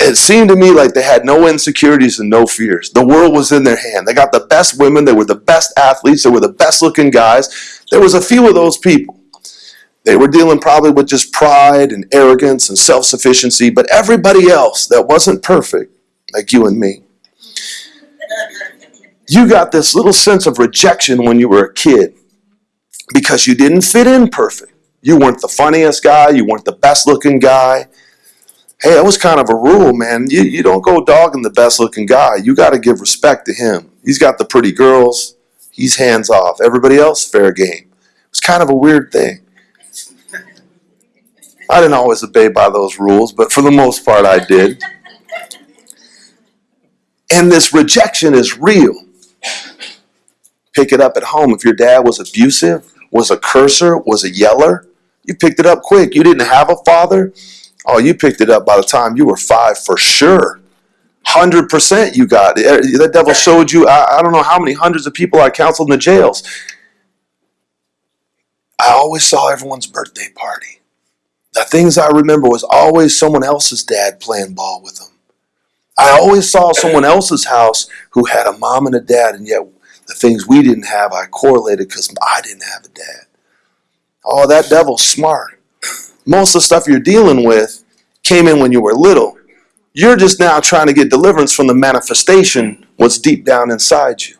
It seemed to me like they had no insecurities and no fears. The world was in their hand. They got the best women, they were the best athletes, they were the best looking guys. There was a few of those people. They were dealing probably with just pride and arrogance and self sufficiency, but everybody else that wasn't perfect, like you and me, you got this little sense of rejection when you were a kid because you didn't fit in perfect. You weren't the funniest guy, you weren't the best looking guy. Hey, that was kind of a rule, man. You, you don't go dogging the best looking guy. You got to give respect to him. He's got the pretty girls, he's hands off. Everybody else, fair game. It's kind of a weird thing. I didn't always obey by those rules, but for the most part, I did. And this rejection is real. Pick it up at home. If your dad was abusive, was a cursor, was a yeller, you picked it up quick. You didn't have a father. Oh, you picked it up by the time you were five for sure. Hundred percent, you got it. Er, the devil showed you. I, I don't know how many hundreds of people I counseled in the jails. I always saw everyone's birthday party. The things I remember was always someone else's dad playing ball with them. I always saw someone else's house who had a mom and a dad, and yet the things we didn't have, I correlated because I didn't have a dad. Oh, that devil's smart. Most of the stuff you're dealing with came in when you were little. You're just now trying to get deliverance from the manifestation, what's deep down inside you.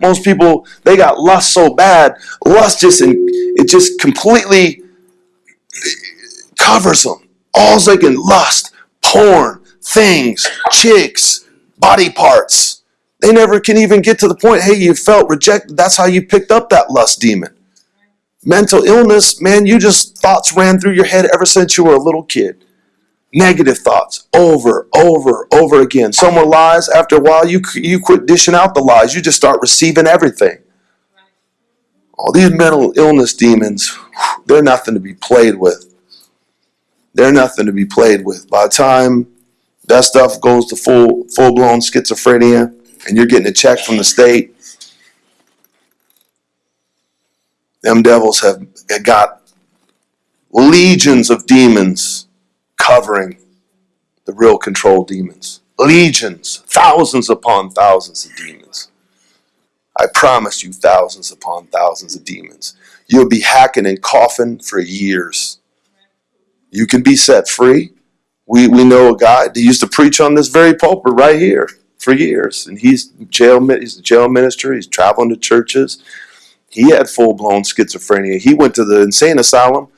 Most people, they got lust so bad, lust just, it just completely covers them. All they can lust, porn, things, chicks, body parts. They never can even get to the point, hey, you felt rejected. That's how you picked up that lust demon. Mental illness, man, you just thoughts ran through your head ever since you were a little kid. Negative thoughts over, over, over again. Some were lies. After a while, you you quit dishing out the lies. You just start receiving everything. All these mental illness demons, they're nothing to be played with. They're nothing to be played with. By the time that stuff goes to full full blown schizophrenia, and you're getting a check from the state, them devils have got legions of demons covering the real control demons. Legions, thousands upon thousands of demons. I promise you, thousands upon thousands of demons. You'll be hacking and coughing for years. You can be set free. We, we know a guy that used to preach on this very pulpit right here for years, and he's jail. He's a jail minister. He's traveling to churches. He had full blown schizophrenia. He went to the insane asylum.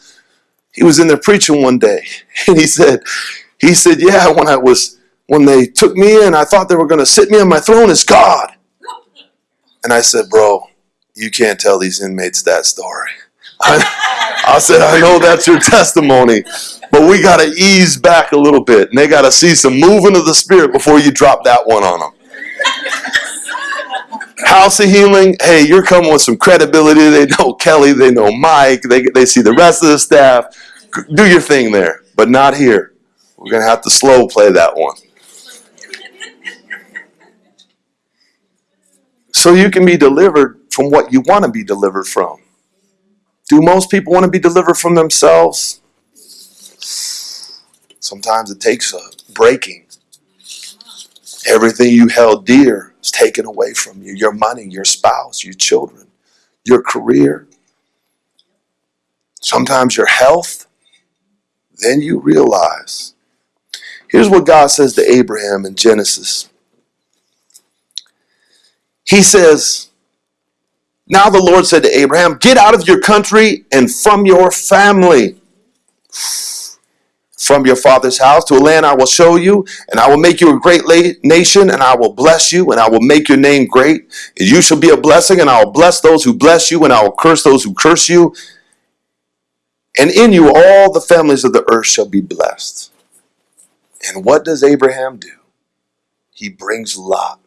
He was in there preaching one day, and he said, he said, yeah, when I was when they took me in, I thought they were going to sit me on my throne as God. And I said, bro, you can't tell these inmates that story. I, said, I know that's your testimony, but we got to ease back a little bit, and they got to see some moving of the spirit before you drop that one on them. House of Healing, hey, you're coming with some credibility. They know Kelly, they know Mike, they, they see the rest of the staff. Do your thing there, but not here. We're going to have to slow play that one. So you can be delivered from what you want to be delivered from. Do most people want to be delivered from themselves? Sometimes it takes a breaking. Everything you held dear is taken away from you your money, your spouse, your children, your career. Sometimes your health. Then you realize. Here's what God says to Abraham in Genesis. He says, Now the Lord said to Abraham, Get out of your country and from your family from your father's house to a land I will show you, and I will make you a great nation, and I will bless you, and I will make your name great. And you shall be a blessing, and I will bless those who bless you, and I will curse those who curse you. And in you all the families of the earth shall be blessed. And what does Abraham do? He brings Lot.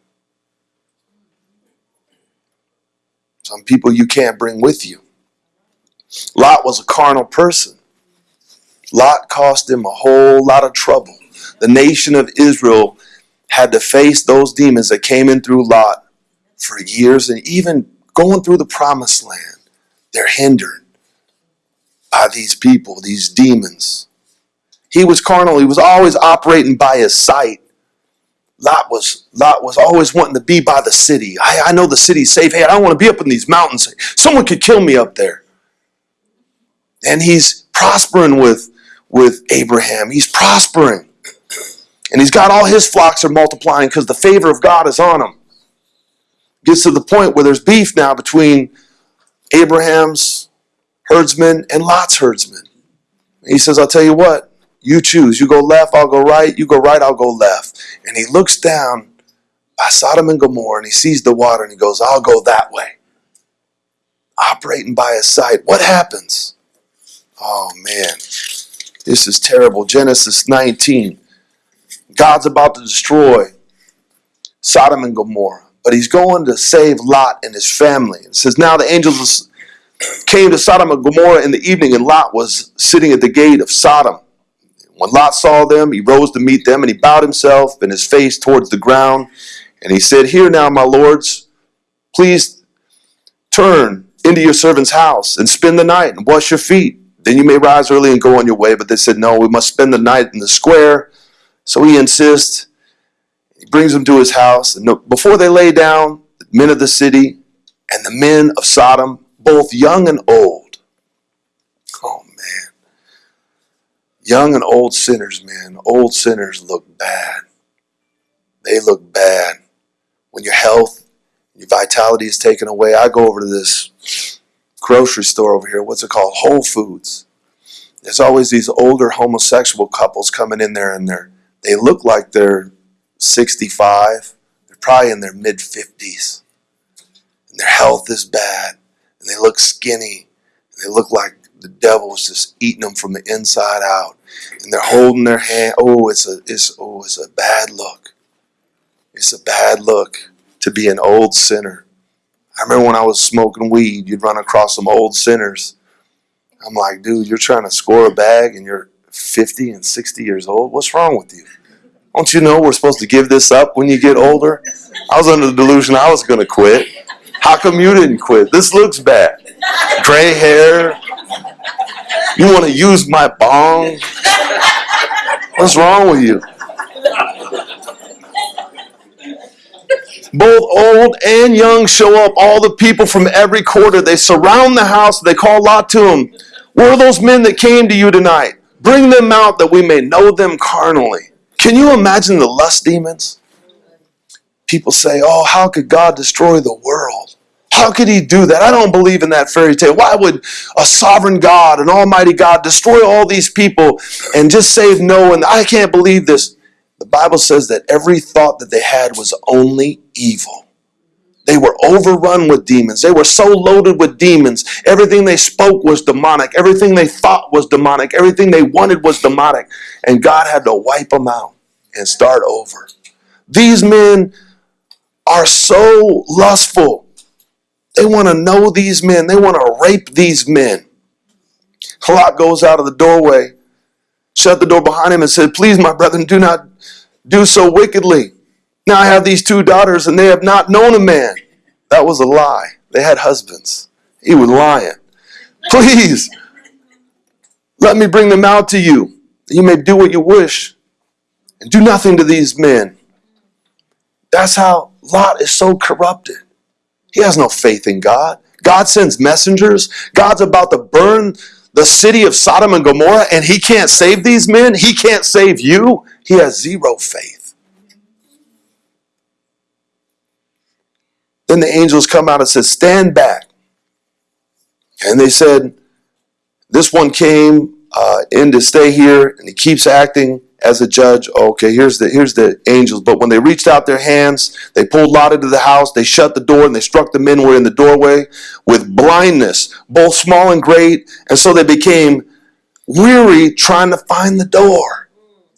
Some people you can't bring with you. Lot was a carnal person. Lot cost him a whole lot of trouble. The nation of Israel had to face those demons that came in through Lot for years, and even going through the promised land, they're hindered by these people, these demons. He was carnal, he was always operating by his sight. Lot was Lot was always wanting to be by the city. I, I know the city's safe. Hey, I don't want to be up in these mountains. Someone could kill me up there. And he's prospering with with Abraham. He's prospering. And he's got all his flocks are multiplying because the favor of God is on him. Gets to the point where there's beef now between Abraham's herdsmen and Lot's herdsmen. He says, I'll tell you what, you choose. You go left, I'll go right. You go right, I'll go left. And he looks down by Sodom and Gomorrah and he sees the water and he goes, I'll go that way. Operating by his sight. What happens? Oh man, this is terrible. Genesis 19. God's about to destroy Sodom and Gomorrah, but he's going to save Lot and his family. It says, Now the angels came to Sodom and Gomorrah in the evening, and Lot was sitting at the gate of Sodom. When Lot saw them, he rose to meet them, and he bowed himself and his face towards the ground. And he said, Here now, my lords, please turn into your servant's house and spend the night and wash your feet. Then you may rise early and go on your way. But they said, No, we must spend the night in the square. So he insists. He brings them to his house. And before they lay down, the men of the city and the men of Sodom, both young and old. Oh. Young and old sinners, man. Old sinners look bad. They look bad. When your health, your vitality is taken away. I go over to this grocery store over here. What's it called? Whole Foods. There's always these older homosexual couples coming in there and they're they look like they're 65. They're probably in their mid 50s. And their health is bad. And they look skinny. And they look like the devil was just eating them from the inside out. And they're holding their hand. Oh, it's a it's oh, it's a bad look. It's a bad look to be an old sinner. I remember when I was smoking weed, you'd run across some old sinners. I'm like, dude, you're trying to score a bag and you're 50 and 60 years old? What's wrong with you? Don't you know we're supposed to give this up when you get older? I was under the delusion I was going to quit. How come you didn't quit? This looks bad. Gray hair. You want to use my bong? What's wrong with you? Both old and young show up. All the people from every quarter. They surround the house. They call Lot to him. Where are those men that came to you tonight? Bring them out that we may know them carnally. Can you imagine the lust demons? People say, Oh, how could God destroy the world? How could he do that? I don't believe in that fairy tale. Why would a sovereign God, an almighty God, destroy all these people and just save Noah? And I can't believe this. The Bible says that every thought that they had was only evil. They were overrun with demons. They were so loaded with demons. Everything they spoke was demonic. Everything they thought was demonic. Everything they wanted was demonic. And God had to wipe them out and start over. These men are so lustful. They want to know these men. They want to rape these men. Lot goes out of the doorway, shut the door behind him, and said, Please, my brethren, do not do so wickedly. Now I have these two daughters, and they have not known a man. That was a lie. They had husbands. He was lying. Please, let me bring them out to you. You may do what you wish, and do nothing to these men. That's how Lot is so corrupted. He has no faith in God. God sends messengers. God's about to burn the city of Sodom and Gomorrah, and he can't save these men. He can't save you. He has zero faith. Then the angels come out and said, Stand back. And they said, This one came uh, in to stay here, and he keeps acting as a judge. Okay, here's the here's the angels. But when they reached out their hands, they pulled Lot into the house, they shut the door, and they struck the men who were in the doorway with blindness, both small and great. And so they became weary trying to find the door.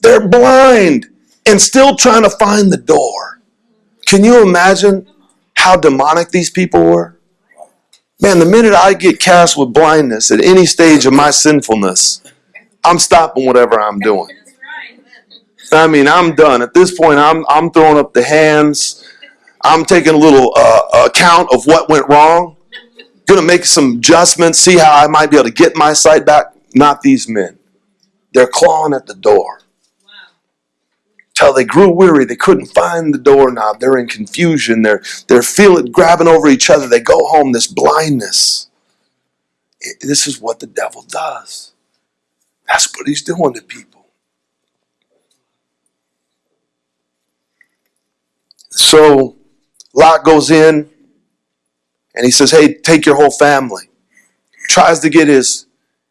They're blind and still trying to find the door. Can you imagine how demonic these people were? Man, the minute I get cast with blindness at any stage of my sinfulness, I'm stopping whatever I'm doing. I mean, I'm done. At this point, I'm I'm throwing up the hands. I'm taking a little uh, account of what went wrong. Gonna make some adjustments, see how I might be able to get my sight back. Not these men. They're clawing at the door. Till they grew weary, they couldn't find the doorknob. They're in confusion. They're they're feeling grabbing over each other. They go home. This blindness. It- this is what the devil does. That's what he's doing to people. So Lot goes in and he says, Hey, take your whole family. Tries to get his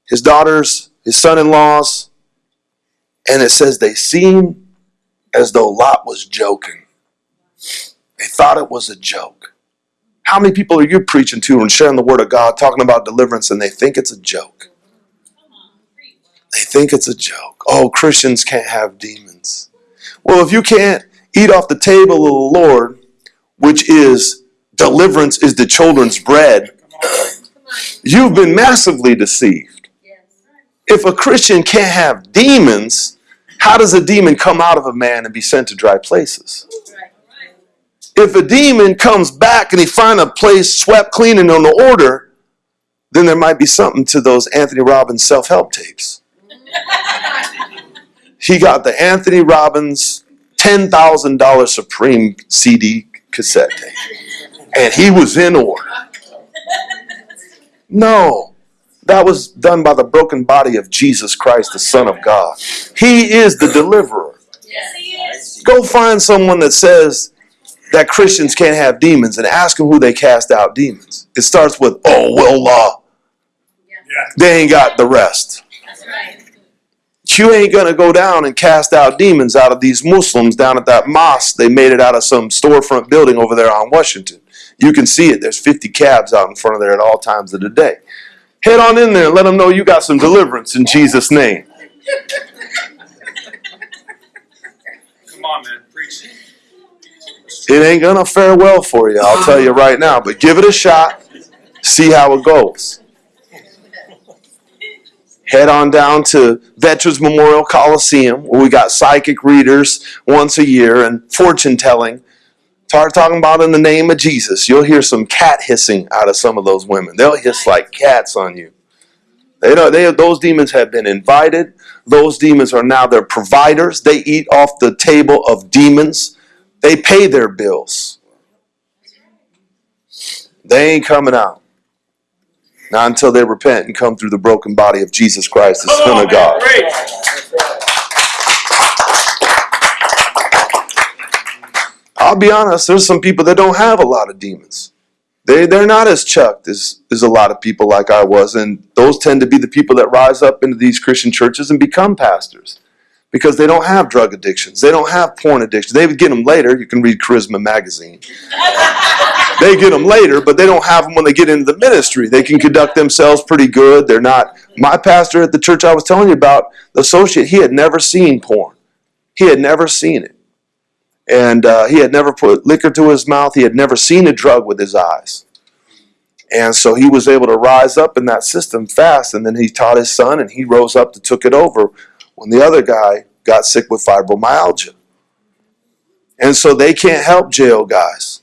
his daughters, his son-in-laws, and it says they seemed as though Lot was joking. They thought it was a joke. How many people are you preaching to and sharing the word of God, talking about deliverance, and they think it's a joke? They think it's a joke. Oh, Christians can't have demons. Well, if you can't eat off the table of the Lord, which is deliverance is the children's bread, you've been massively deceived. If a Christian can't have demons, how does a demon come out of a man and be sent to dry places? If a demon comes back and he find a place swept clean and on the order, then there might be something to those Anthony Robbins self-help tapes. He got the Anthony Robbins $10,000 Supreme CD cassette tape. And he was in order. No. That was done by the broken body of Jesus Christ, the Son of God. He is the deliverer. Yes. Go find someone that says that Christians can't have demons and ask them who they cast out demons. It starts with, oh, well, uh, Yeah. they ain't got the rest. Right. You ain't gonna go down and cast out demons out of these Muslims down at that mosque. They made it out of some storefront building over there on Washington. You can see it. There's 50 cabs out in front of there at all times of the day. Head on in there and let them know you got some deliverance in Jesus' name. Come on, man. Preach. It It ain't gonna fare well for you, I'll tell you right now. But give it a shot, see how it goes. Head on down to Veterans Memorial Coliseum, where we got psychic readers once a year and fortune telling. Start talking about in the name of Jesus. You'll hear some cat hissing out of some of those women. They'll hiss like cats on you. They know they those demons have been invited. Those demons are now their providers. They eat off the table of demons. They pay their bills. They ain't coming out. Not until they repent and come through the broken body of Jesus Christ, the Son on, of. God. I'll be honest, there's some people that don't have a lot of demons. They they're not as chucked as, as a lot of people like I was, and those tend to be the people that rise up into these Christian churches and become pastors because they don't have drug addictions, they don't have porn addictions. They would get them later. You can read Charisma magazine. they get them later, but they don't have them when they get into the ministry. They can conduct themselves pretty good. They're not. My pastor at the church I was telling you about, the associate, he had never seen porn. He had never seen it. And uh, he had never put liquor to his mouth. He had never seen a drug with his eyes. And so he was able to rise up in that system fast. And then he taught his son, and he rose up to took it over when the other guy got sick with fibromyalgia. And so they can't help jail guys.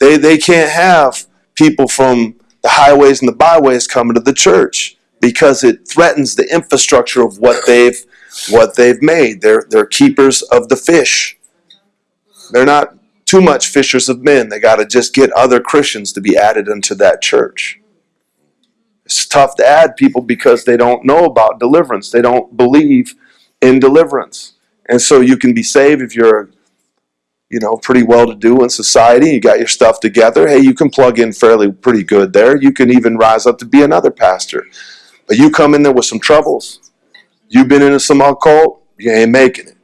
They, they can't have people from the highways and the byways coming to the church because it threatens the infrastructure of what they've what they've made. They're they're keepers of the fish. They're not too much fishers of men. They got to just get other Christians to be added into that church. It's tough to add people because they don't know about deliverance. They don't believe in deliverance. And so you can be saved if you're you know, pretty well to do in society. You got your stuff together. Hey, you can plug in fairly pretty good there. You can even rise up to be another pastor. But you come in there with some troubles. You've been into some occult, you ain't making it.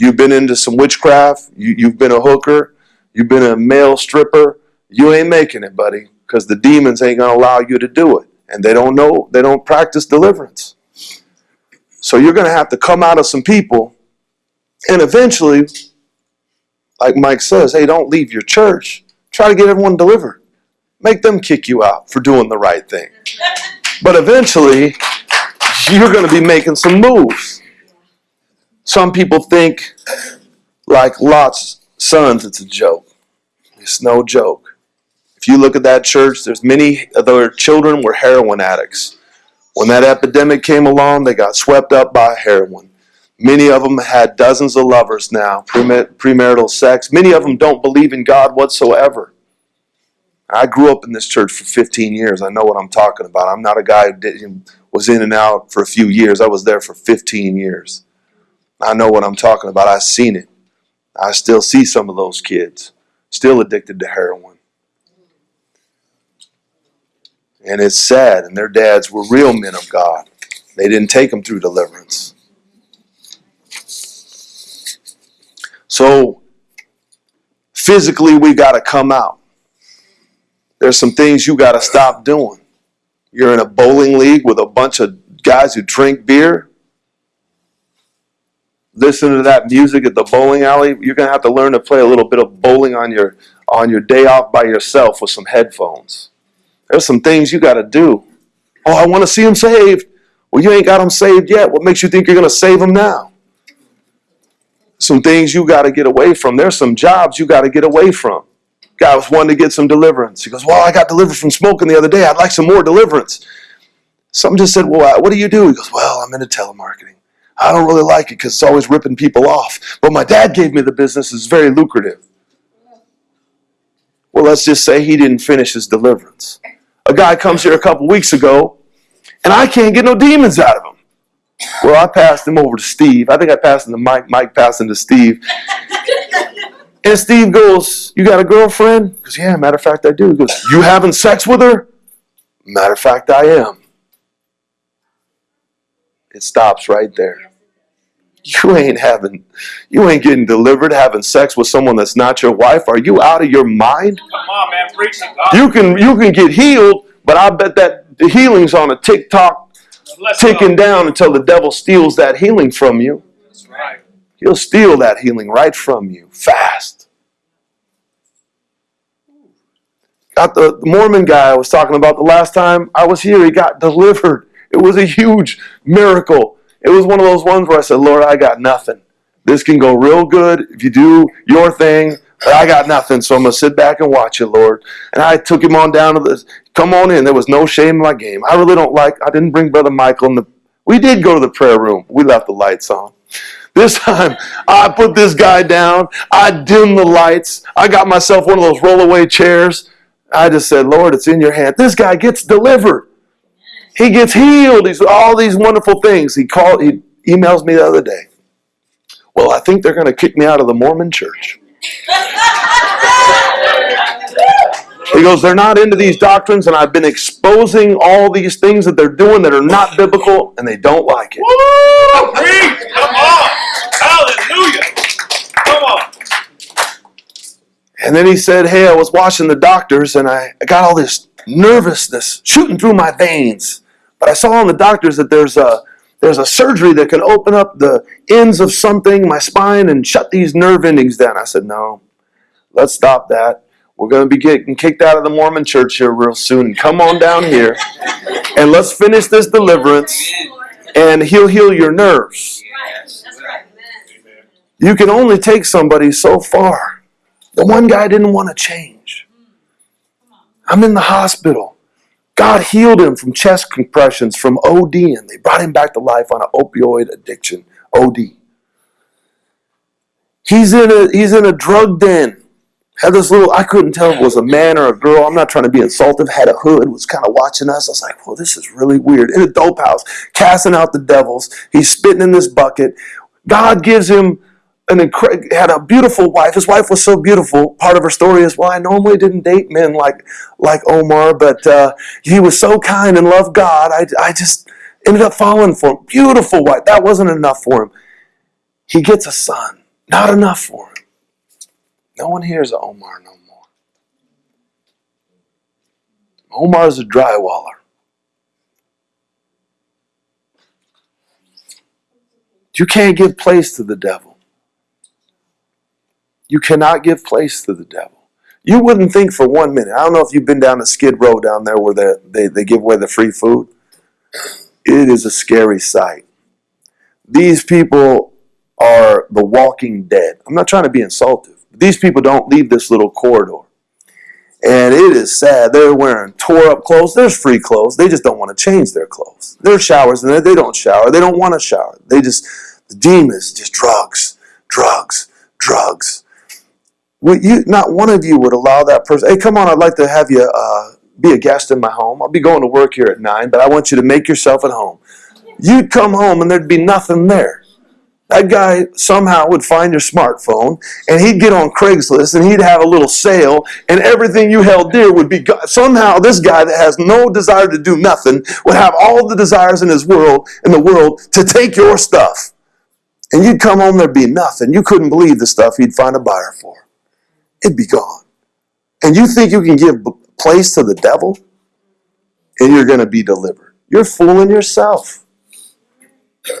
You've been into some witchcraft, you, you've been a hooker, you've been a male stripper, you ain't making it, buddy, because the demons ain't gonna allow you to do it. And they don't know, they don't practice deliverance. So you're gonna have to come out of some people, and eventually, like Mike says, hey, don't leave your church. Try to get everyone delivered. Make them kick you out for doing the right thing. But eventually, you're going to be making some moves. Some people think, like Lot's sons, it's a joke. It's no joke. If you look at that church, there's many of their children were heroin addicts. When that epidemic came along, they got swept up by heroin. Many of them had dozens of lovers now, premarital sex. Many of them don't believe in God whatsoever. I grew up in this church for 15 years. I know what I'm talking about. I'm not a guy who was in and out for a few years. I was there for 15 years. I know what I'm talking about. I've seen it. I still see some of those kids still addicted to heroin. And it's sad. And their dads were real men of God. They didn't take them through deliverance. So physically, we got to come out. There's some things you got to stop doing. You're in a bowling league with a bunch of guys who drink beer. Listen to that music at the bowling alley. You're gonna have to learn to play a little bit of bowling on your on your day off by yourself with some headphones. There's some things you got to do. Oh, I want to see him saved. Well, you ain't got him saved yet. What makes you think you're gonna save him now? some things you got to get away from. There's some jobs you got to get away from. Guy was wanting to get some deliverance. He goes, Well, I got delivered from smoking the other day. I'd like some more deliverance. Some just said, Well, what do you do? He goes, Well, I'm into telemarketing. I don't really like it because it's always ripping people off. But my dad gave me the business, it's very lucrative. Well, let's just say he didn't finish his deliverance. A guy comes here a couple weeks ago, and I can't get no demons out of him. Well, I passed him over to Steve. I think I passed him to Mike. Mike passed him to Steve. And Steve goes, You got a girlfriend? Goes, Yeah, matter of fact, I do. He goes, You having sex with her? Matter of fact, I am. It stops right there. You ain't having, you ain't getting delivered having sex with someone that's not your wife. Are you out of your mind? Come on, man. Preach it, God. You can you can get healed, but I bet that the healing's on a TikTok Let's ticking go. down until the devil steals that healing from you. That's right. He'll steal that healing right from you fast. Got the Mormon guy I was talking about the last time I was here. He got delivered. It was a huge miracle. It was one of those ones where I said, Lord, I got nothing. This can go real good if you do your thing, but I got nothing. So I'm going to sit back and watch it, Lord. And I took him on down to the, come on in. There was no shame in my game. I really don't like, I didn't bring Brother Michael in the, we did go to the prayer room. We left the lights on. This time, I put this guy down. I dimmed the lights. I got myself one of those rollaway chairs. I just said, Lord, it's in your hand. This guy gets delivered. He gets healed. He's all these wonderful things. He called, he emails me the other day. Well, I think they're going to kick me out of the Mormon church. He goes, they're not into these doctrines, and I've been exposing all these things that they're doing that are not biblical, and they don't like it. Woo! Come on! Hallelujah! Come on! And then he said, Hey, I was watching the doctors, and I, I got all this nervousness shooting through my veins. But I saw on the doctors that there's a there's a surgery that can open up the ends of something, my spine, and shut these nerve endings down. I said, No, let's stop that. We're going to be getting kicked out of the Mormon church here real soon. Come on down here and let's finish this deliverance, and he'll heal your nerves. You can only take somebody so far. The one guy didn't want to change. I'm in the hospital. God healed him from chest compressions, from OD, and they brought him back to life on an opioid addiction, OD. He's in a he's in a drug den. Had this little I couldn't tell if it was a man or a girl. I'm not trying to be insultive. Had a hood, was kind of watching us. I was like, well, this is really weird. In a dope house, casting out the devils. He's spitting in this bucket. God gives him an had a beautiful wife. His wife was so beautiful. Part of her story is, well, I normally didn't date men like like Omar, but uh, he was so kind and loved God. I, I just ended up falling for him. Beautiful wife. That wasn't enough for him. He gets a son. Not enough for him. No one hears of Omar no more. Omar's a drywaller. You can't give place to the devil. You cannot give place to the devil. You wouldn't think for one minute. I don't know if you've been down to Skid Row down there where they, they, they give away the free food. It is a scary sight. These people are the walking dead. I'm not trying to be insultive. These people don't leave this little corridor. And it is sad. They're wearing tore up clothes. There's free clothes. They just don't want to change their clothes. There's showers and they don't shower. They don't want to shower. They just, the demons, just drugs, drugs, drugs. Would you, not one of you would allow that person, hey, come on, I'd like to have you uh, be a guest in my home. I'll be going to work here at 9, but I want you to make yourself at home. You'd come home and there'd be nothing there. That guy somehow would find your smartphone and he'd get on Craigslist and he'd have a little sale and everything you held dear would be somehow this guy that has no desire to do nothing would have all the desires in his world in the world to take your stuff. And you'd come home there'd be nothing. You couldn't believe the stuff he'd find a buyer for. It'd be gone. And you think you can give place to the devil and you're going to be delivered. You're fooling yourself.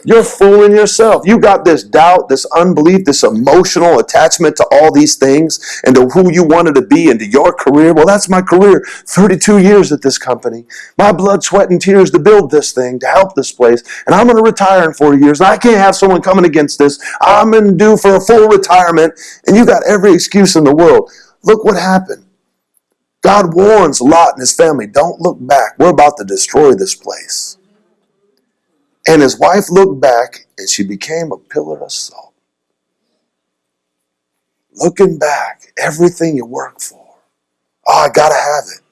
You're fooling yourself. You got this doubt, this unbelief, this emotional attachment to all these things and to who you wanted to be and to your career. Well, that's my career. 32 years at this company. My blood, sweat, and tears to build this thing, to help this place. And I'm going to retire in four years. And I can't have someone coming against this. I'm in due for a full retirement. And you got every excuse in the world. Look what happened. God warns Lot and his family don't look back. We're about to destroy this place. And his wife looked back and she became a pillar of salt. Looking back, everything you work for. Oh, I gotta have it.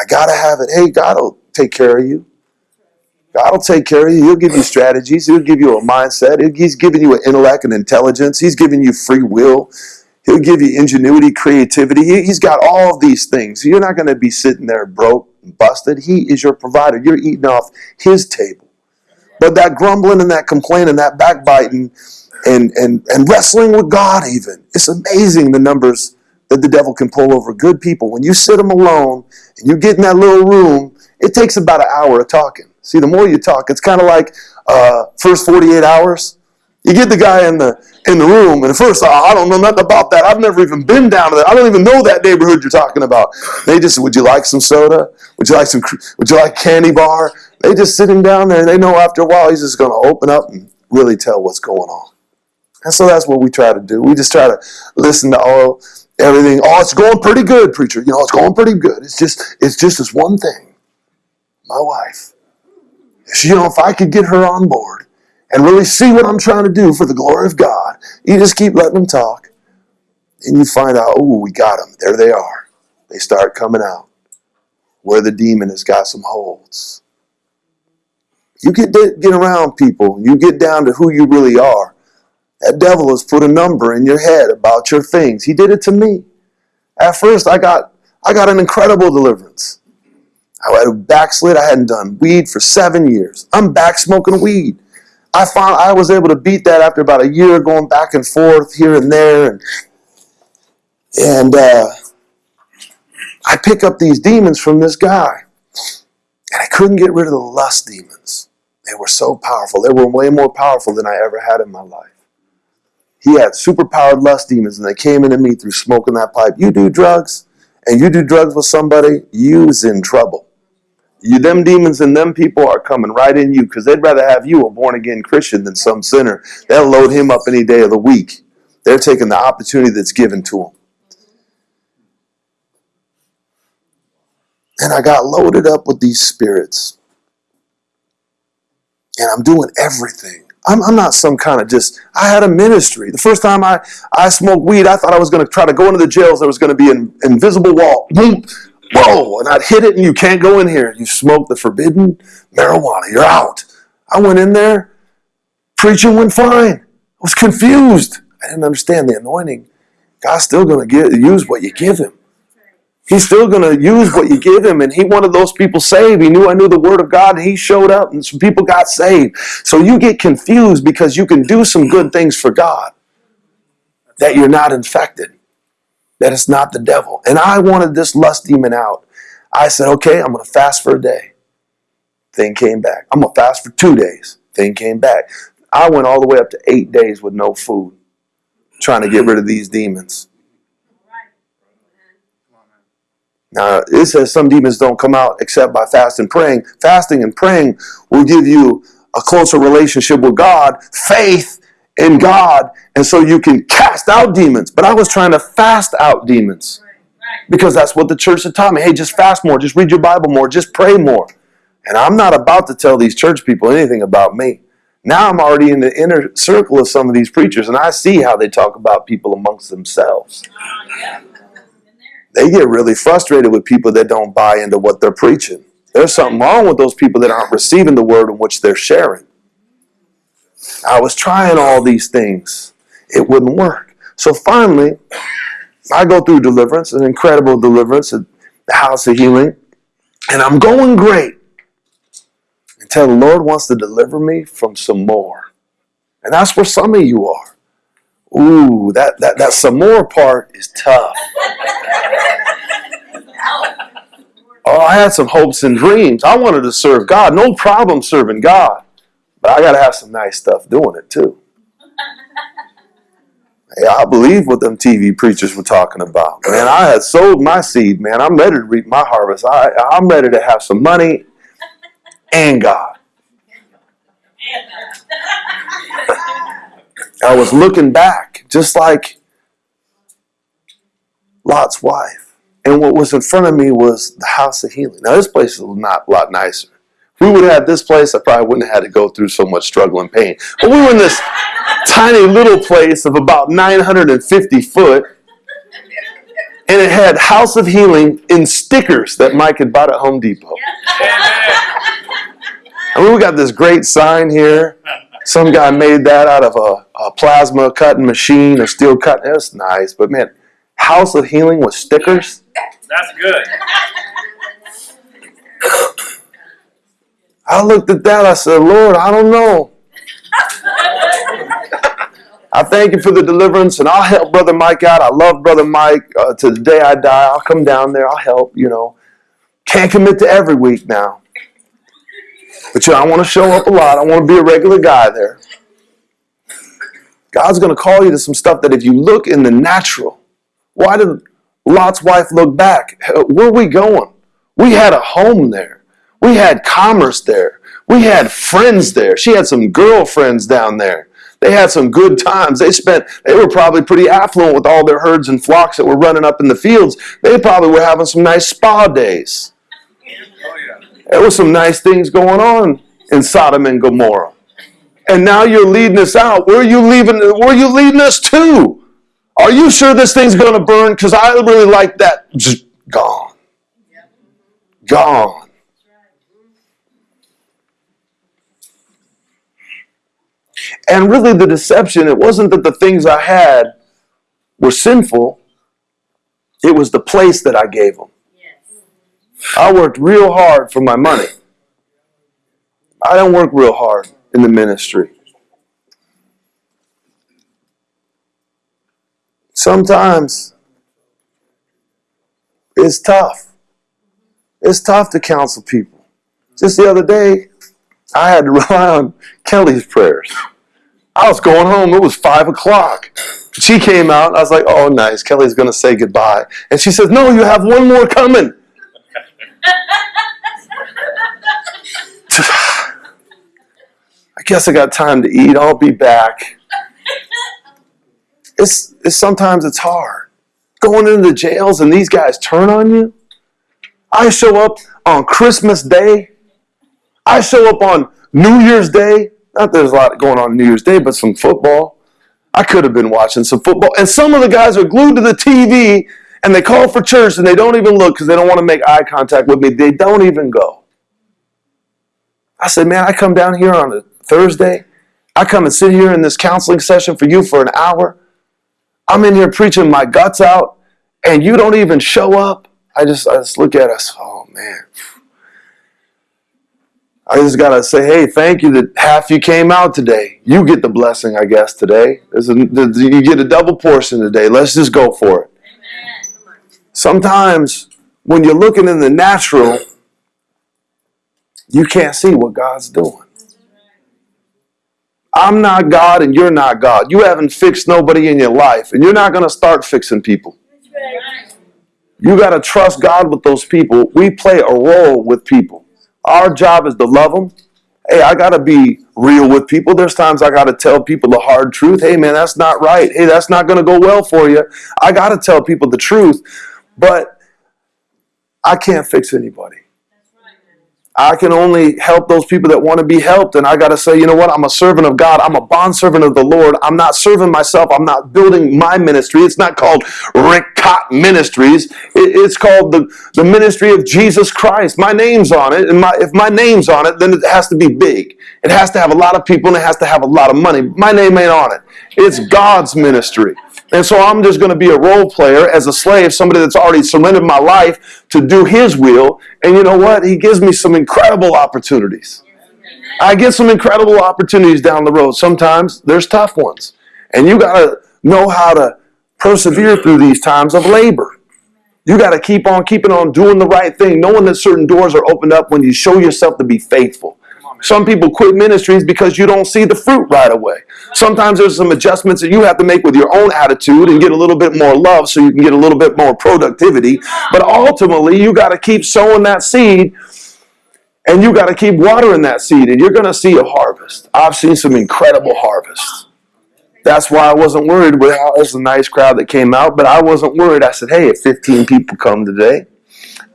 I gotta have it. Hey, God will take care of you. God will take care of you. He'll give you strategies. He'll give you a mindset. He's giving you an intellect and intelligence. He's giving you free will. He'll give you ingenuity, creativity. He- He's got all of these things. You're not going to be sitting there broke and busted. He is your provider. You're eating off His table. But that grumbling and that complaining, that backbiting, and and and wrestling with God, even it's amazing the numbers that the devil can pull over good people. When you sit them alone and you get in that little room, it takes about an hour of talking. See, the more you talk, it's kind of like uh, first 48 hours. You get the guy in the in the room, and first, oh, I don't know nothing about that. I've never even been down to that. I don't even know that neighborhood you're talking about. They just, would you like some soda? Would you like some? Would you like candy bar? They just sit him down there, and they know after a while he's just going to open up and really tell what's going on. And so that's what we try to do. We just try to listen to all everything. Oh, it's going pretty good, preacher. You know, it's going pretty good. It's just, it's just this one thing. My wife. She, you know, if I could get her on board and really see what I'm trying to do for the glory of God, you just keep letting them talk, and you find out, oh, we got them. There they are. They start coming out where the demon has got some holds. You get get around people. You get down to who you really are. That devil has put a number in your head about your things. He did it to me. At first, I got I got an incredible deliverance. I had a backslid. I hadn't done weed for seven years. I'm back smoking weed. I found I was able to beat that after about a year going back and forth here and there, and and uh, I pick up these demons from this guy, and I couldn't get rid of the lust demons. They were so powerful. They were way more powerful than I ever had in my life. He had superpowered lust demons, and they came into me through smoking that pipe. You do drugs, and you do drugs with somebody, you's in trouble. You, them demons and them people are coming right in you because they'd rather have you a born again Christian than some sinner. They'll load him up any day of the week. They're taking the opportunity that's given to them. And I got loaded up with these spirits. And I'm doing everything. I'm, I'm not some kind of just, I had a ministry. The first time I, I smoked weed, I thought I was going to try to go into the jails. There was going to be an invisible wall. Boom. Whoa. And I'd hit it and you can't go in here. You smoke the forbidden marijuana. You're out. I went in there. Preaching went fine. I was confused. I didn't understand the anointing. God's still going to use what you give him. He's still going to use what you give him. And he wanted those people saved. He knew I knew the word of God and he showed up and some people got saved. So you get confused because you can do some good things for God that you're not infected, that it's not the devil. And I wanted this lust demon out. I said, okay, I'm going to fast for a day. Thing came back. I'm going to fast for two days. Thing came back. I went all the way up to eight days with no food, trying to get rid of these demons. Now, it says some demons don't come out except by fasting and praying. Fasting and praying will give you a closer relationship with God, faith in God, and so you can cast out demons. But I was trying to fast out demons because that's what the church had taught me. Hey, just fast more, just read your Bible more, just pray more. And I'm not about to tell these church people anything about me. Now I'm already in the inner circle of some of these preachers, and I see how they talk about people amongst themselves they get really frustrated with people that don't buy into what they're preaching. There's something wrong with those people that aren't receiving the word in which they're sharing. I was trying all these things, it wouldn't work. So finally, I go through deliverance, an incredible deliverance at the house of healing, and I'm going great until the Lord wants to deliver me from some more. And that's where some of you are. Ooh, that, that, that some more part is tough. Oh, I had some hopes and dreams. I wanted to serve God. No problem serving God. But I got to have some nice stuff doing it too. Hey, I believe what them TV preachers were talking about. Man, I had sold my seed, man. I'm ready to reap my harvest. I, I'm ready to have some money and God. I was looking back, just like Lot's wife. And what was in front of me was the house of healing. Now, this place is not a lot nicer. If we would have had this place, I probably wouldn't have had to go through so much struggle and pain. But we were in this tiny little place of about 950 foot, and it had House of Healing in stickers that Mike had bought at Home Depot. And we got this great sign here. Some guy made that out of a, a plasma cutting machine, a steel cut. That's nice, but man, House of Healing with stickers. That's good. I looked at that. I said, Lord, I don't know. I thank you for the deliverance, and I'll help Brother Mike out. I love Brother Mike. Uh, to the day I die, I'll come down there. I'll help. You know, can't commit to every week now, but you know, I want to show up a lot. I want to be a regular guy there. God's going to call you to some stuff that if you look in the natural, why did Lot's wife look back? Uh, where are we going? We had a home there. We had commerce there. We had friends there. She had some girlfriends down there. They had some good times. They spent, they were probably pretty affluent with all their herds and flocks that were running up in the fields. They probably were having some nice spa days. Oh, yeah. There was some nice things going on in Sodom and Gomorrah. And now you're leading us out. Where are you leaving? Where are you leading us to? Are you sure this thing's going to burn? Because I really like that. Just gone. Gone. And really, the deception, it wasn't that the things I had were sinful, it was the place that I gave them. I worked real hard for my money. I don't work real hard in the ministry. Sometimes it's tough. It's tough to counsel people. Just the other day, I had to rely on Kelly's prayers. I was going home, it was five o'clock. She came out, I was like, oh, nice, Kelly's gonna say goodbye. And she says, no, you have one more coming. I guess I got time to eat. I'll be back. It's, it's sometimes it's hard. Going into the jails and these guys turn on you. I show up on Christmas Day. I show up on New Year's Day. Not there's a lot going on New Year's Day, but some football. I could have been watching some football. And some of the guys are glued to the TV and they call for church and they don't even look because they don't want to make eye contact with me. They don't even go. I said, man, I come down here on a Thursday. I come and sit here in this counseling session for you for an hour. I'm in here preaching my guts out, and you don't even show up. I just, I just look at us. Oh man. I just gotta say, hey, thank you that half you came out today. You get the blessing, I guess, today. A, you get a double portion today. Let's just go for it. Sometimes when you're looking in the natural, you can't see what God's doing. I'm not God and you're not God. You haven't fixed nobody in your life, and you're not going to start fixing people. You got to trust God with those people. We play a role with people. Our job is to love them. Hey, I got to be real with people. There's times I got to tell people the hard truth. Hey, man, that's not right. Hey, that's not going to go well for you. I got to tell people the truth, but I can't fix anybody. I can only help those people that want to be helped. And I got to say, you know what? I'm a servant of God. I'm a bondservant of the Lord. I'm not serving myself. I'm not building my ministry. It's not called Rick Cott Ministries. It's called the, the ministry of Jesus Christ. My name's on it. And my, if my name's on it, then it has to be big. It has to have a lot of people and it has to have a lot of money. My name ain't on it. It's God's ministry. And so I'm just going to be a role player as a slave, somebody that's already surrendered my life to do his will. And you know what? He gives me some incredible opportunities. I get some incredible opportunities down the road. Sometimes there's tough ones. And you got to know how to persevere through these times of labor. You got to keep on keeping on doing the right thing, knowing that certain doors are opened up when you show yourself to be faithful. Some people quit ministries because you don't see the fruit right away. Sometimes there's some adjustments that you have to make with your own attitude and get a little bit more love so you can get a little bit more productivity. But ultimately, you got to keep sowing that seed and you got to keep watering that seed and you're going to see a harvest. I've seen some incredible harvests. That's why I wasn't worried. Well, it was a nice crowd that came out, but I wasn't worried. I said, hey, if 15 people come today,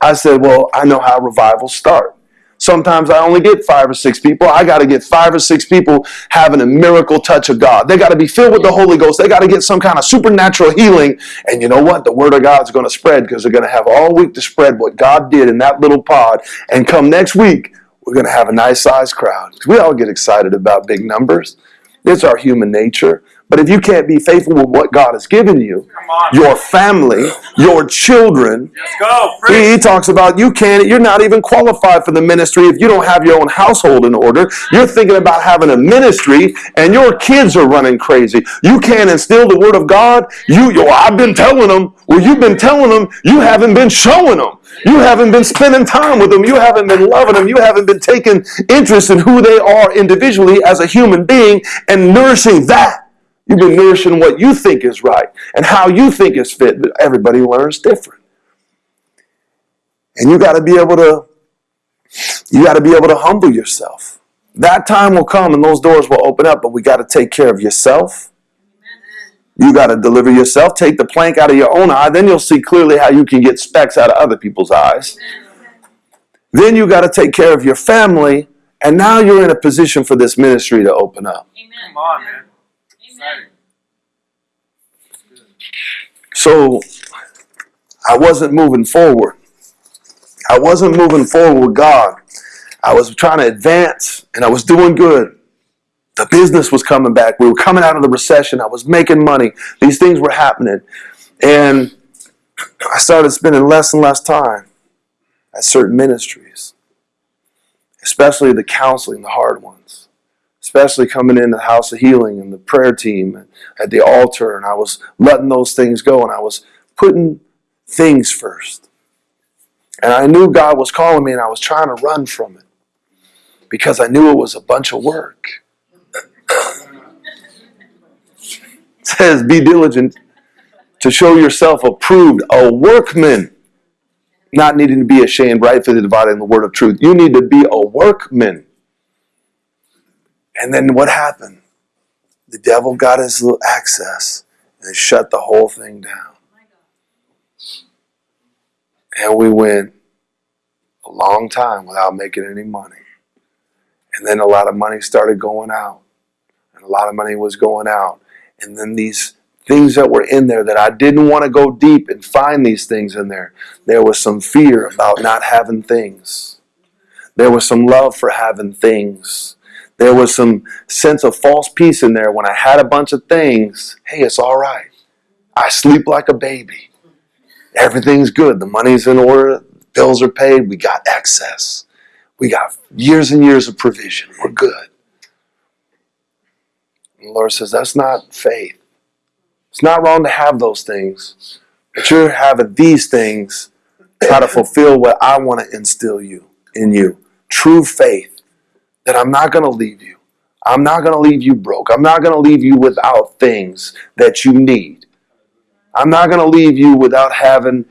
I said, well, I know how revivals start. Sometimes I only get five or six people. I got to get five or six people having a miracle touch of God. They got to be filled with the Holy Ghost. They got to get some kind of supernatural healing. And you know what? The Word of God is going to spread because they're going to have all week to spread what God did in that little pod. And come next week, we're going to have a nice sized crowd. We all get excited about big numbers. It's our human nature. But if you can't be faithful with what God has given you, your family, your children, go. he, he talks about you can't, you're not even qualified for the ministry if you don't have your own household in order. You're thinking about having a ministry and your kids are running crazy. You can't instill the word of God. You, yo, I've been telling them. Well, you've been telling them. You haven't been showing them. You haven't been spending time with them. You haven't been loving them. You haven't been taking interest in who they are individually as a human being and nourishing that. You've been nourishing what you think is right and how you think is fit, but everybody learns different. And you got to be able to you got to be able to humble yourself. That time will come and those doors will open up, but we got to take care of yourself. You got to deliver yourself, take the plank out of your own eye, then you'll see clearly how you can get specks out of other people's eyes. Then you got to take care of your family, and now you're in a position for this ministry to open up. Come on, man. So I wasn't moving forward. I wasn't moving forward with God. I was trying to advance and I was doing good. The business was coming back. We were coming out of the recession. I was making money. These things were happening. And I started spending less and less time at certain ministries, especially the counseling, the hard ones, especially coming in the house of healing and the prayer team at the altar. And I was letting those things go and I was putting things first. And I knew God was calling me and I was trying to run from it because I knew it was a bunch of work. It says, Be diligent to show yourself approved, a workman, not needing to be ashamed, right? For rightfully dividing the word of truth. You need to be a workman. And then what happened? The devil got his little access and shut the whole thing down. And we went a long time without making any money. And then a lot of money started going out. And a lot of money was going out. And then these things that were in there that I didn't want to go deep and find these things in there. There was some fear about not having things. There was some love for having things. There was some sense of false peace in there when I had a bunch of things. Hey, it's all right. I sleep like a baby. Everything's good. The money's in order. Bills are paid. We got excess. We got years and years of provision. We're good. And the Lord says, that's not faith. It's not wrong to have those things, but you're having these things try to fulfill what I want to instill you in you. True faith that I'm not going to leave you. I'm not going to leave you broke. I'm not going to leave you without things that you need. I'm not going to leave you without having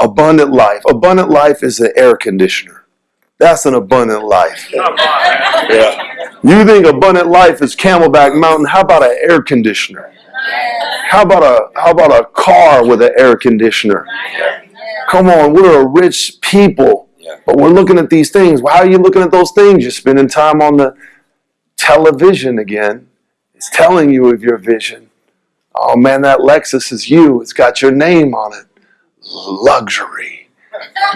abundant life. Abundant life is an air conditioner. That's an abundant life. Come on, man. Yeah. You think abundant life is Camelback Mountain? How about an air conditioner? How about a how about a car with an air conditioner? Come on, we're a rich people, but we're looking at these things. Why are you looking at those things? You're spending time on the television again. It's telling you of your vision. Oh man, that Lexus is you. It's got your name on it. Luxury.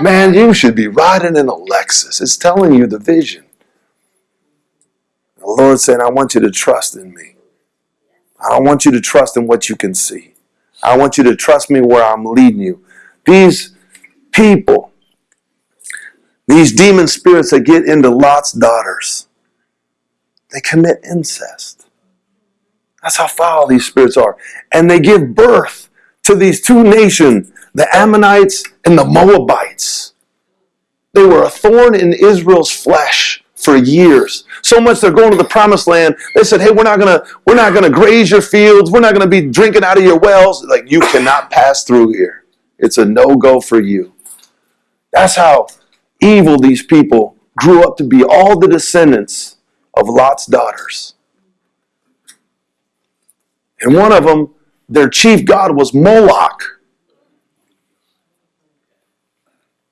Man, you should be riding in a Lexus. It's telling you the vision. The Lord saying, I want you to trust in me. I don't want you to trust in what you can see. I want you to trust me where I'm leading you. These people, these demon spirits that get into Lot's daughters, they commit incest. That's how foul these spirits are. And they give birth to these two nations, the Ammonites and the Moabites. They were a thorn in Israel's flesh for years. So much they're going to the promised land. They said, "Hey, we're not gonna, we're not gonna graze your fields. We're not gonna be drinking out of your wells. Like you cannot pass through here. It's a no-go for you." That's how evil these people grew up to be. All the descendants of Lot's daughters, and one of them, their chief god was Moloch.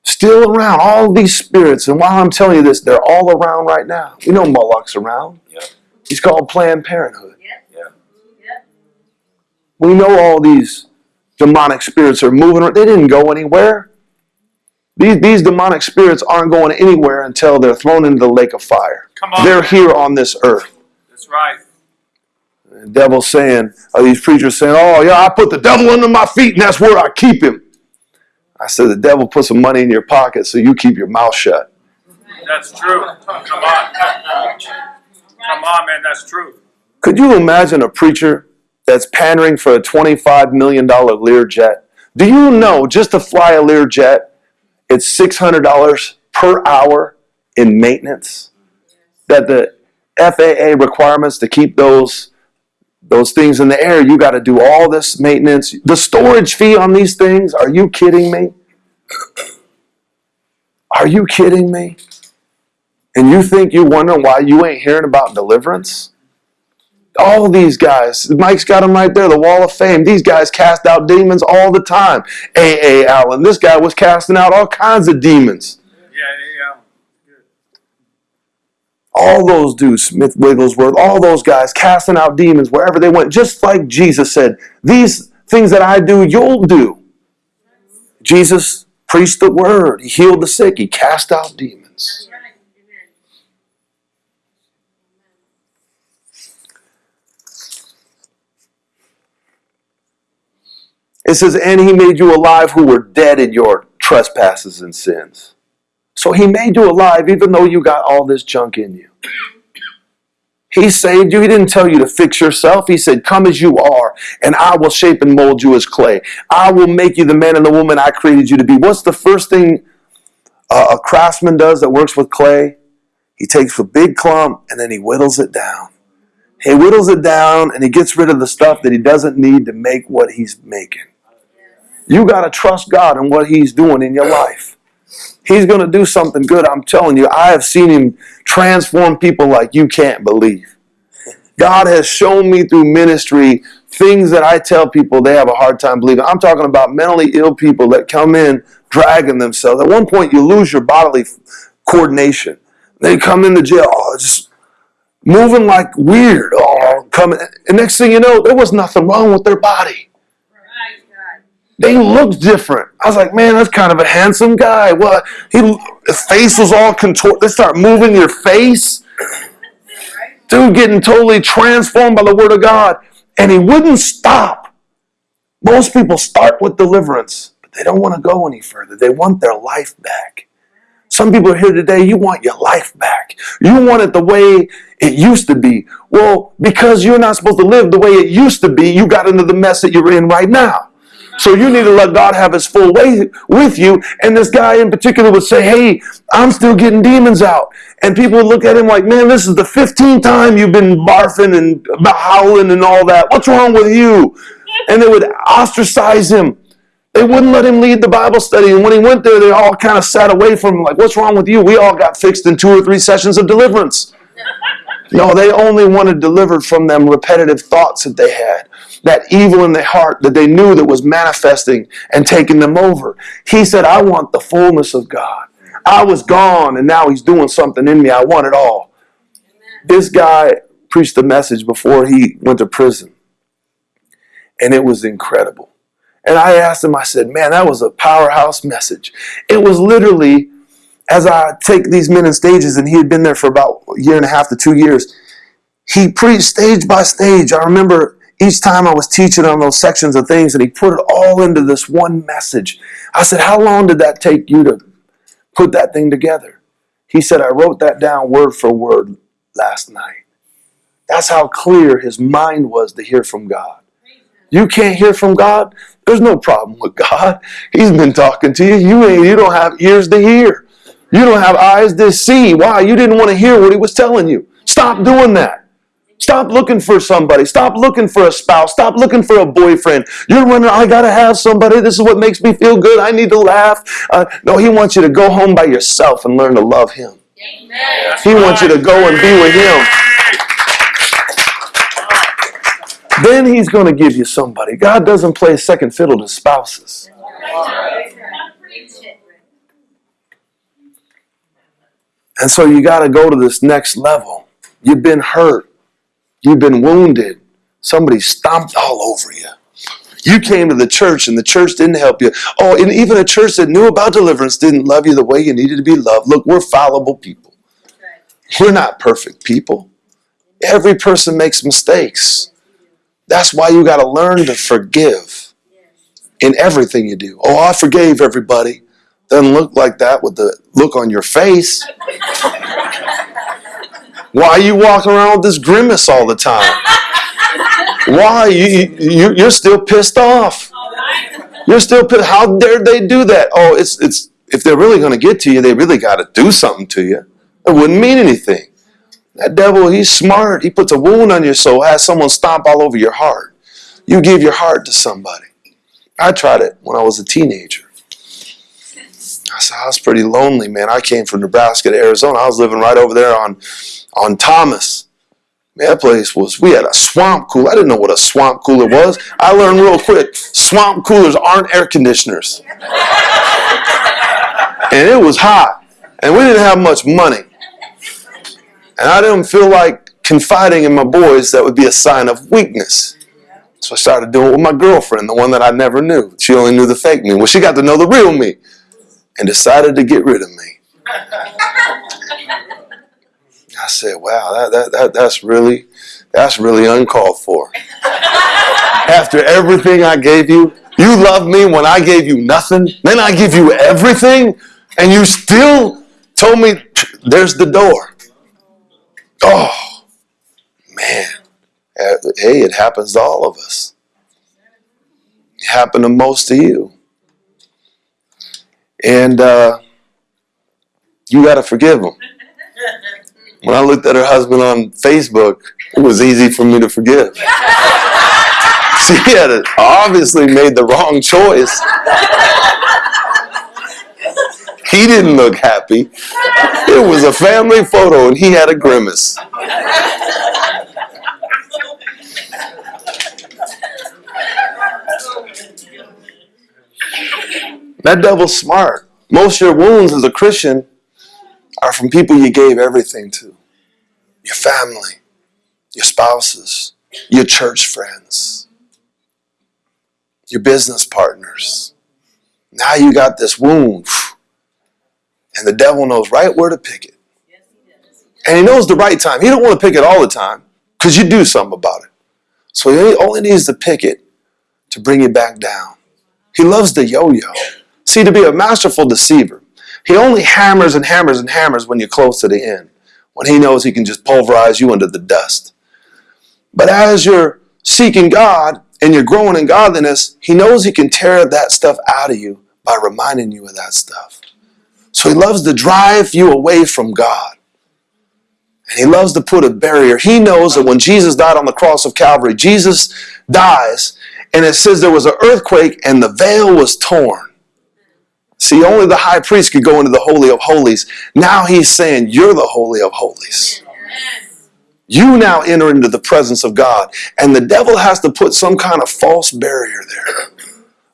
Still around, all these spirits. And while I'm telling you this, they're all around right now. We know Moloch's around. Yep. He's called Planned Parenthood. Yep. Yeah. Yep. We know all these demonic spirits are moving. They didn't go anywhere. These, these demonic spirits aren't going anywhere until they're thrown into the lake of fire. Come on. They're here on this earth. That's right. The devil's saying, are these preachers saying, oh, yeah, I put the devil under my feet and that's where I keep him. I said, the devil put some money in your pocket so you keep your mouth shut. That's true. Come on. Come on, man. That's true. Could you imagine a preacher that's pandering for a $25 million Learjet? Do you know just to fly a Learjet, it's $600 per hour in maintenance? That the FAA requirements to keep those those things in the air, you got to do all this maintenance. The storage fee on these things, are you kidding me? Are you kidding me? And you think you wonder why you ain't hearing about deliverance? All these guys, Mike's got them right there, the wall of fame. These guys cast out demons all the time. A.A. Allen, this guy was casting out all kinds of demons. Yeah. All those dudes, Smith Wigglesworth, all those guys casting out demons wherever they went, just like Jesus said, These things that I do, you'll do. Jesus preached the word, he healed the sick, he cast out demons. That's right. Amen. It says, And he made you alive who were dead in your trespasses and sins. So he made you alive even though you got all this junk in you. He saved you. He didn't tell you to fix yourself. He said, Come as you are, and I will shape and mold you as clay. I will make you the man and the woman I created you to be. What's the first thing a craftsman does that works with clay? He takes a big clump and then he whittles it down. He whittles it down and he gets rid of the stuff that he doesn't need to make what he's making. You got to trust God in what he's doing in your life. He's going to do something good. I'm telling you, I have seen him transform people like you can't believe. God has shown me through ministry things that I tell people they have a hard time believing. I'm talking about mentally ill people that come in dragging themselves. At one point, you lose your bodily coordination. They come into jail, oh, just moving like weird. Oh, coming. And next thing you know, there was nothing wrong with their body. They looked different. I was like, man, that's kind of a handsome guy. What? He, his face was all contorted. They start moving your face. Dude getting totally transformed by the word of God. And he wouldn't stop. Most people start with deliverance, but they don't want to go any further. They want their life back. Some people are here today, you want your life back. You want it the way it used to be. Well, because you're not supposed to live the way it used to be, you got into the mess that you're in right now. So you need to let God have his full way with you. And this guy in particular would say, Hey, I'm still getting demons out. And people would look at him like, Man, this is the 15th time you've been barfing and howling and all that. What's wrong with you? And they would ostracize him. They wouldn't let him lead the Bible study. And when he went there, they all kind of sat away from him, like, What's wrong with you? We all got fixed in two or three sessions of deliverance. No, they only wanted delivered from them repetitive thoughts that they had, that evil in their heart that they knew that was manifesting and taking them over. He said, I want the fullness of God. I was gone and now he's doing something in me. I want it all. This guy preached the message before he went to prison, and it was incredible. And I asked him, I said, Man, that was a powerhouse message. It was literally as I take these men in stages, and he had been there for about a year and a half to two years, he preached stage by stage. I remember each time I was teaching on those sections of things, and he put it all into this one message. I said, How long did that take you to put that thing together? He said, I wrote that down word for word last night. That's how clear his mind was to hear from God. You can't hear from God? There's no problem with God. He's been talking to you. You ain't you don't have ears to hear. You don't have eyes to see. Why? You didn't want to hear what he was telling you. Stop doing that. Stop looking for somebody. Stop looking for a spouse. Stop looking for a boyfriend. You're wondering, I got to have somebody. This is what makes me feel good. I need to laugh. Uh, no, he wants you to go home by yourself and learn to love him. Amen. He wants you to go and be with him. Then he's going to give you somebody. God doesn't play second fiddle to spouses. And so you got to go to this next level. You've been hurt. You've been wounded. Somebody stomped all over you. You came to the church and the church didn't help you. Oh, and even a church that knew about deliverance didn't love you the way you needed to be loved. Look, we're fallible people. We're not perfect people. Every person makes mistakes. That's why you got to learn to forgive in everything you do. Oh, I forgave everybody. Doesn't look like that with the look on your face. Why you walking around with this grimace all the time? Why you, you you're still pissed off? You're still pissed. How dare they do that? Oh, it's it's if they're really going to get to you, they really got to do something to you. It wouldn't mean anything. That devil, he's smart. He puts a wound on your soul, has someone stomp all over your heart. You give your heart to somebody. I tried it when I was a teenager. I said, I was pretty lonely, man. I came from Nebraska to Arizona. I was living right over there on, on Thomas. That place was, we had a swamp cooler. I didn't know what a swamp cooler was. I learned real quick swamp coolers aren't air conditioners. And it was hot. And we didn't have much money. And I didn't feel like confiding in my boys that would be a sign of weakness. So I started doing it with my girlfriend, the one that I never knew. She only knew the fake me. Well, she got to know the real me and decided to get rid of me. I said, wow, that, that, that, that's really that's really uncalled for. After everything I gave you, You love me when I gave you nothing, then I give you everything, and you still told me there's the door. Oh, man. Uh, Hey, it happens to all of us. It happened to most of you. And uh, you got to forgive them. When I looked at her husband on Facebook, it was easy for me to forgive. She had obviously made the wrong choice. He didn't look happy. It was a family photo and he had a grimace. That devil's smart. Most of your wounds as a Christian are from people you gave everything to your family, your spouses, your church friends, your business partners. Now you got this wound, and the devil knows right where to pick it. And he knows the right time. He don't want to pick it all the time because you do something about it. So he only needs to pick it to bring you back down. He loves the yo-yo. See, to be a masterful deceiver, he only hammers and hammers and hammers when you're close to the end, when he knows he can just pulverize you into the dust. But as you're seeking God and you're growing in godliness, he knows he can tear that stuff out of you by reminding you of that stuff. So he loves to drive you away from God. And he loves to put a barrier. He knows that when Jesus died on the cross of Calvary, Jesus dies, and it says there was an earthquake and the veil was torn. See, only the high priest could go into the Holy of Holies. Now he's saying, You're the Holy of Holies. You now enter into the presence of God. And the devil has to put some kind of false barrier there.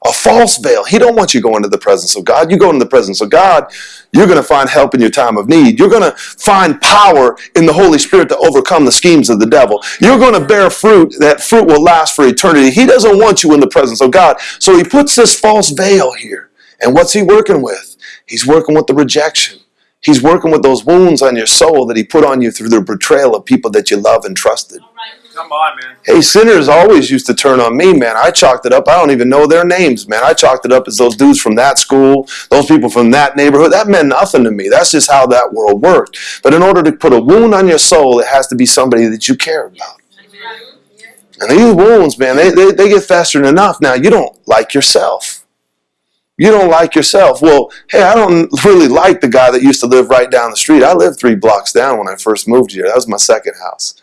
A false veil. He don't want you going to the presence of God. You go into the presence of God, you're going to find help in your time of need. You're going to find power in the Holy Spirit to overcome the schemes of the devil. You're going to bear fruit. That fruit will last for eternity. He doesn't want you in the presence of God. So he puts this false veil here. And what's he working with? He's working with the rejection. He's working with those wounds on your soul that he put on you through the betrayal of people that you love and trusted. Come on, man. Hey, sinners always used to turn on me, man. I chalked it up. I don't even know their names, man. I chalked it up as those dudes from that school, those people from that neighborhood. That meant nothing to me. That's just how that world worked. But in order to put a wound on your soul, it has to be somebody that you care about. And these wounds, man, they, they, they get festering enough. Now, you don't like yourself. You don't like yourself. Well, hey, I don't really like the guy that used to live right down the street. I lived three blocks down when I first moved here. That was my second house.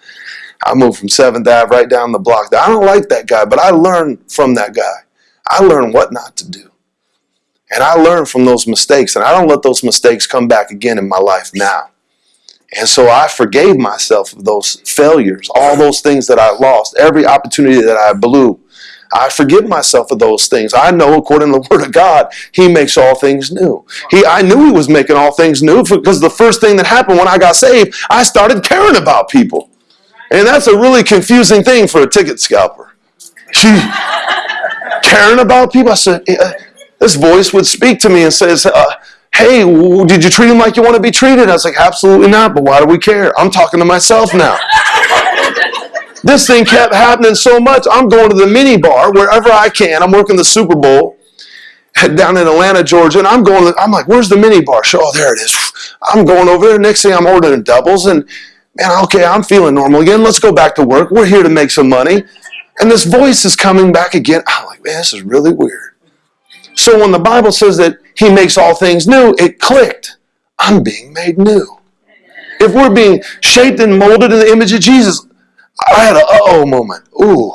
I moved from 7th Ave right down the block. I don't like that guy, but I learned from that guy. I learned what not to do. And I learned from those mistakes, and I don't let those mistakes come back again in my life now. And so I forgave myself of those failures, all those things that I lost, every opportunity that I blew. I forgive myself of those things. I know, according to the Word of God, He makes all things new. He, I knew He was making all things new because the first thing that happened when I got saved, I started caring about people. And that's a really confusing thing for a ticket scalper. She caring about people. I said, this voice would speak to me and says, uh, "Hey, did you treat him like you want to be treated?" I was like, "Absolutely not." But why do we care? I'm talking to myself now. This thing kept happening so much. I'm going to the mini bar wherever I can. I'm working the Super Bowl down in Atlanta, Georgia, and I'm going. I'm like, "Where's the mini bar?" So, oh, there it is. I'm going over there. Next thing, I'm ordering doubles and man, okay, I'm feeling normal again. Let's go back to work. We're here to make some money. And this voice is coming back again. I'm like, man, this is really weird. So when the Bible says that he makes all things new, it clicked. I'm being made new. If we're being shaped and molded in the image of Jesus, I had a uh-oh moment. Ooh,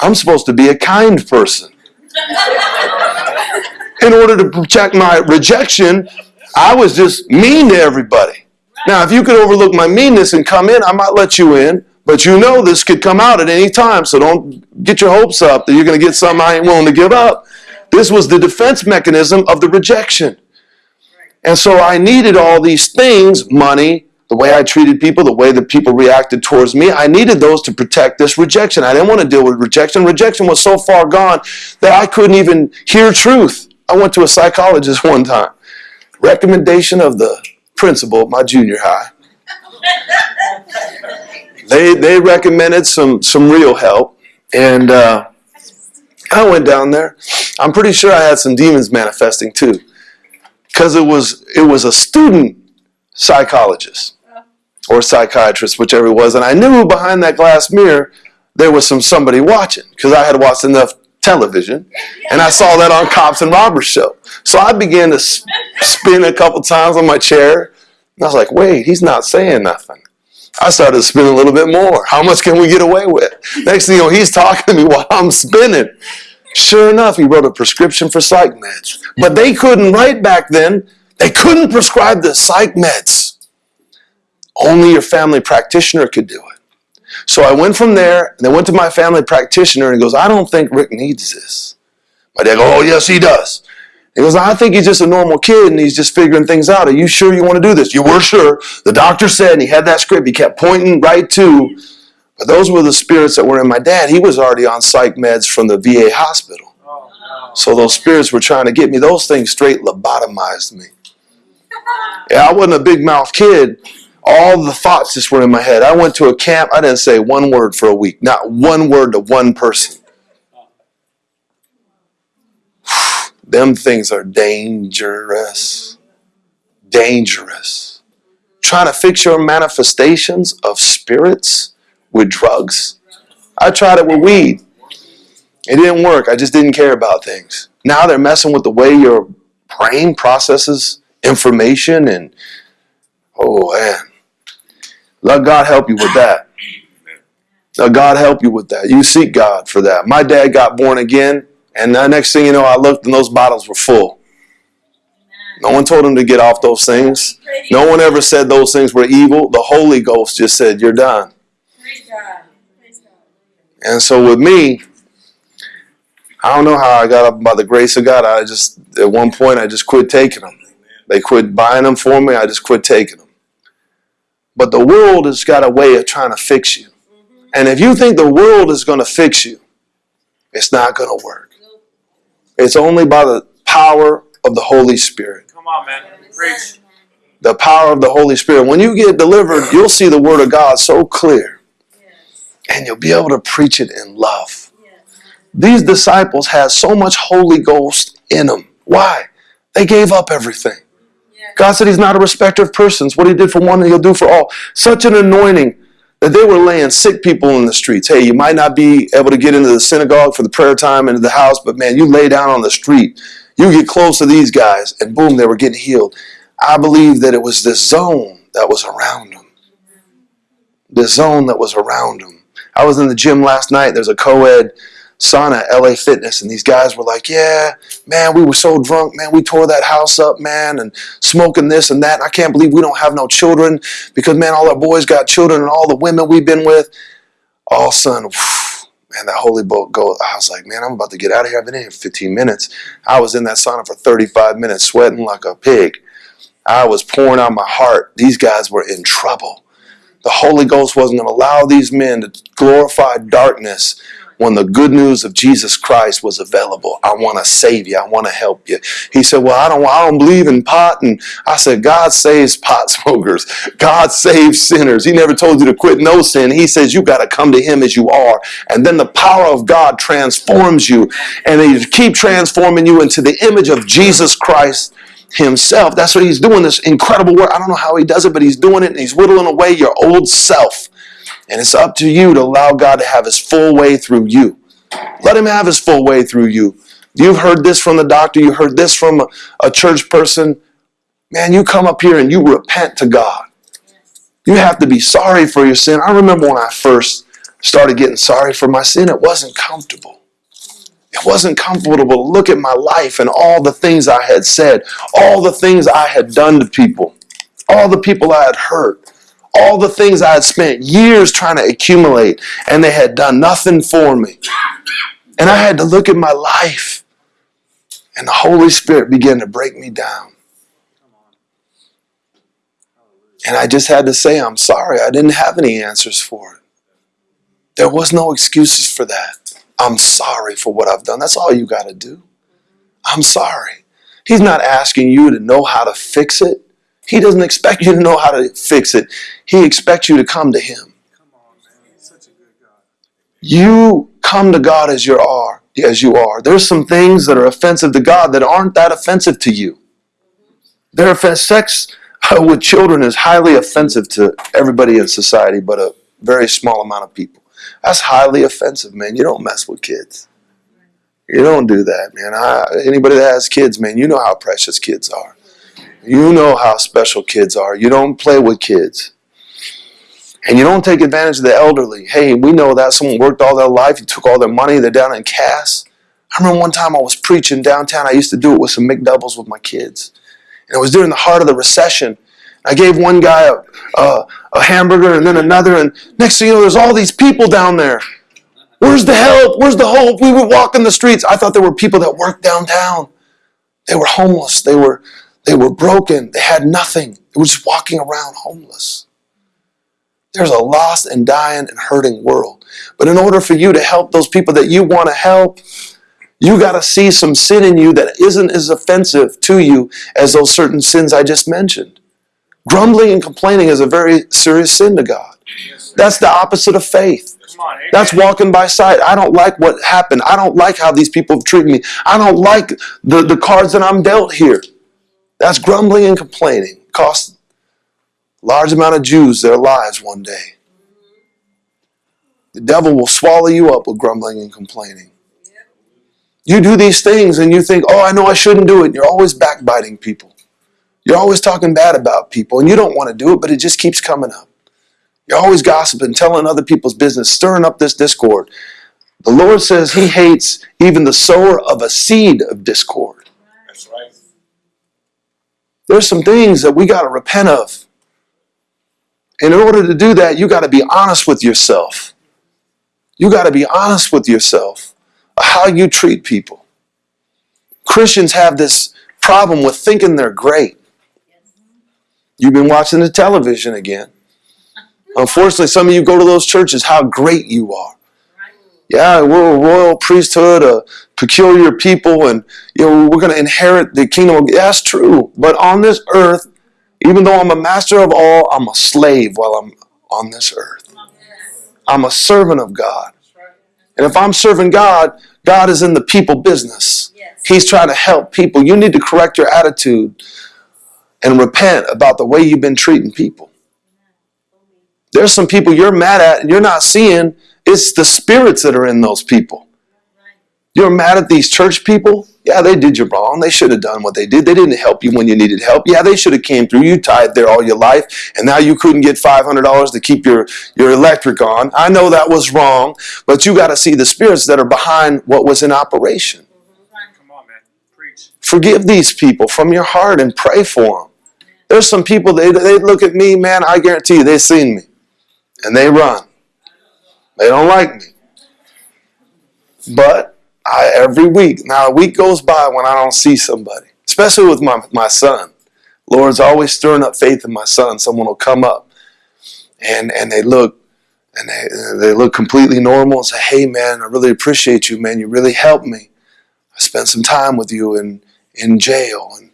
I'm supposed to be a kind person. In order to protect my rejection, I was just mean to everybody. Now, if you could overlook my meanness and come in, I might let you in. But you know this could come out at any time, so don't get your hopes up that you're going to get something I ain't willing to give up. This was the defense mechanism of the rejection. And so I needed all these things money, the way I treated people, the way that people reacted towards me. I needed those to protect this rejection. I didn't want to deal with rejection. Rejection was so far gone that I couldn't even hear truth. I went to a psychologist one time. Recommendation of the principal at my junior high. They, they recommended some, some real help. And uh, I went down there. I'm pretty sure I had some demons manifesting too. Because it was it was a student psychologist or psychiatrist, whichever it was, and I knew behind that glass mirror there was some somebody watching because I had watched enough television and I saw that on Cops and Robbers show. So I began to spin a couple times on my chair. And I was like, wait, he's not saying nothing. I started to spin a little bit more. How much can we get away with? Next thing you know, he's talking to me while I'm spinning. Sure enough, he wrote a prescription for psych meds. But they couldn't write back then. They couldn't prescribe the psych meds. Only your family practitioner could do it. So I went from there and I went to my family practitioner and he goes, I don't think Rick needs this. My dad goes, Oh, yes, he does. He goes, I think he's just a normal kid and he's just figuring things out. Are you sure you want to do this? You were sure. The doctor said, and he had that script. He kept pointing right to. But those were the spirits that were in my dad. He was already on psych meds from the VA hospital. So those spirits were trying to get me. Those things straight lobotomized me. Yeah, I wasn't a big mouth kid. All the thoughts just were in my head. I went to a camp. I didn't say one word for a week. Not one word to one person. Them things are dangerous. Dangerous. Trying to fix your manifestations of spirits with drugs. I tried it with weed. It didn't work. I just didn't care about things. Now they're messing with the way your brain processes information and oh man. Let God help you with that. Let God help you with that. You seek God for that. My dad got born again, and the next thing you know, I looked and those bottles were full. No one told him to get off those things. No one ever said those things were evil. The Holy Ghost just said, You're done. And so with me, I don't know how I got up by the grace of God. I just, at one point, I just quit taking them. They quit buying them for me. I just quit taking them. But the world has got a way of trying to fix you. And if you think the world is going to fix you, it's not going to work. It's only by the power of the Holy Spirit. Come on, man. Preach. The power of the Holy Spirit. When you get delivered, you'll see the Word of God so clear. And you'll be able to preach it in love. These disciples had so much Holy Ghost in them. Why? They gave up everything. God said He's not a respecter of persons. What He did for one, He'll do for all. Such an anointing that they were laying sick people in the streets. Hey, you might not be able to get into the synagogue for the prayer time, into the house, but man, you lay down on the street. You get close to these guys, and boom, they were getting healed. I believe that it was this zone that was around them. The zone that was around them. I was in the gym last night. There's a co ed sauna, LA Fitness, and these guys were like, Yeah, man, we were so drunk, man. We tore that house up, man, and smoking this and that. And I can't believe we don't have no children because, man, all our boys got children and all the women we've been with. All of a sudden, man, that holy boat go. I was like, man, I'm about to get out of here. I've been in here 15 minutes. I was in that sauna for 35 minutes, sweating like a pig. I was pouring out my heart. These guys were in trouble. The Holy Ghost wasn't going to allow these men to glorify darkness when the good news of Jesus Christ was available. I want to save you. I want to help you. He said, "Well, I don't. I don't believe in pot." And I said, "God saves pot smokers. God saves sinners. He never told you to quit no sin. He says you got to come to Him as you are, and then the power of God transforms you, and He keep transforming you into the image of Jesus Christ." himself. That's what he's doing, this incredible work. I don't know how he does it, but he's doing it and he's whittling away your old self. And it's up to you to allow God to have his full way through you. Let him have his full way through you. You've heard this from the doctor, you heard this from a, a church person. Man, you come up here and you repent to God. You have to be sorry for your sin. I remember when I first started getting sorry for my sin, it wasn't comfortable. It wasn't comfortable to look at my life and all the things I had said, all the things I had done to people, all the people I had hurt, all the things I had spent years trying to accumulate, and they had done nothing for me. And I had to look at my life, and the Holy Spirit began to break me down. And I just had to say, I'm sorry, I didn't have any answers for it. There was no excuses for that. I'm sorry for what I've done. That's all you got to do. I'm sorry. He's not asking you to know how to fix it. He doesn't expect you to know how to fix it. He expects you to come to Him. You come to God as you are. As you are. There's some things that are offensive to God that aren't that offensive to you. Their offense, sex uh, with children is highly offensive to everybody in society, but a very small amount of people. That's highly offensive, man. You don't mess with kids. You don't do that, man. I, anybody that has kids, man, you know how precious kids are. You know how special kids are. You don't play with kids. And you don't take advantage of the elderly. Hey, we know that someone worked all their life, you took all their money, they're down in Cass. I remember one time I was preaching downtown. I used to do it with some McDoubles with my kids. And it was during the heart of the recession. I gave one guy a, a, a hamburger and then another, and next thing you know, there's all these people down there. Where's the help? Where's the hope? We were walking the streets. I thought there were people that worked downtown. They were homeless. They were they were broken. They had nothing. They were just walking around homeless. There's a lost and dying and hurting world. But in order for you to help those people that you want to help, you got to see some sin in you that isn't as offensive to you as those certain sins I just mentioned. Grumbling and complaining is a very serious sin to God. That's the opposite of faith. That's walking by sight. I don't like what happened. I don't like how these people have treated me. I don't like the, the cards that I'm dealt here. That's grumbling and complaining. Cost a large amount of Jews their lives one day. The devil will swallow you up with grumbling and complaining. You do these things and you think, oh, I know I shouldn't do it. You're always backbiting people. You're always talking bad about people and you don't want to do it, but it just keeps coming up. You're always gossiping, telling other people's business, stirring up this discord. The Lord says He hates even the sower of a seed of discord. That's right. There's some things that we got to repent of. And in order to do that, you got to be honest with yourself. You got to be honest with yourself how you treat people. Christians have this problem with thinking they're great. You've been watching the television again. Unfortunately, some of you go to those churches, how great you are. Yeah, we're a royal priesthood, a peculiar people, and you know we're going to inherit the kingdom. Of, that's true, but on this earth, even though I'm a master of all, I'm a slave while I'm on this earth. I'm a servant of God, and if I'm serving God, God is in the people business. He's trying to help people. You need to correct your attitude and repent about the way you've been treating people. There's some people you're mad at and you're not seeing. It's the spirits that are in those people. You're mad at these church people? Yeah, they did you wrong. They should have done what they did. They didn't help you when you needed help. Yeah, they should have came through. You tied there all your life, and now you couldn't get $500 to keep your, your electric on. I know that was wrong, but you got to see the spirits that are behind what was in operation. Come on, man. Preach. Forgive these people from your heart and pray for them. There's some people, they, they look at me, man, I guarantee you, they've seen me. And they run. They don't like me. But I every week, now a week goes by when I don't see somebody, especially with my, my son. Lord's always stirring up faith in my son. Someone will come up and, and they look and they, they look completely normal and say, Hey man, I really appreciate you, man. You really helped me. I spent some time with you in, in jail and,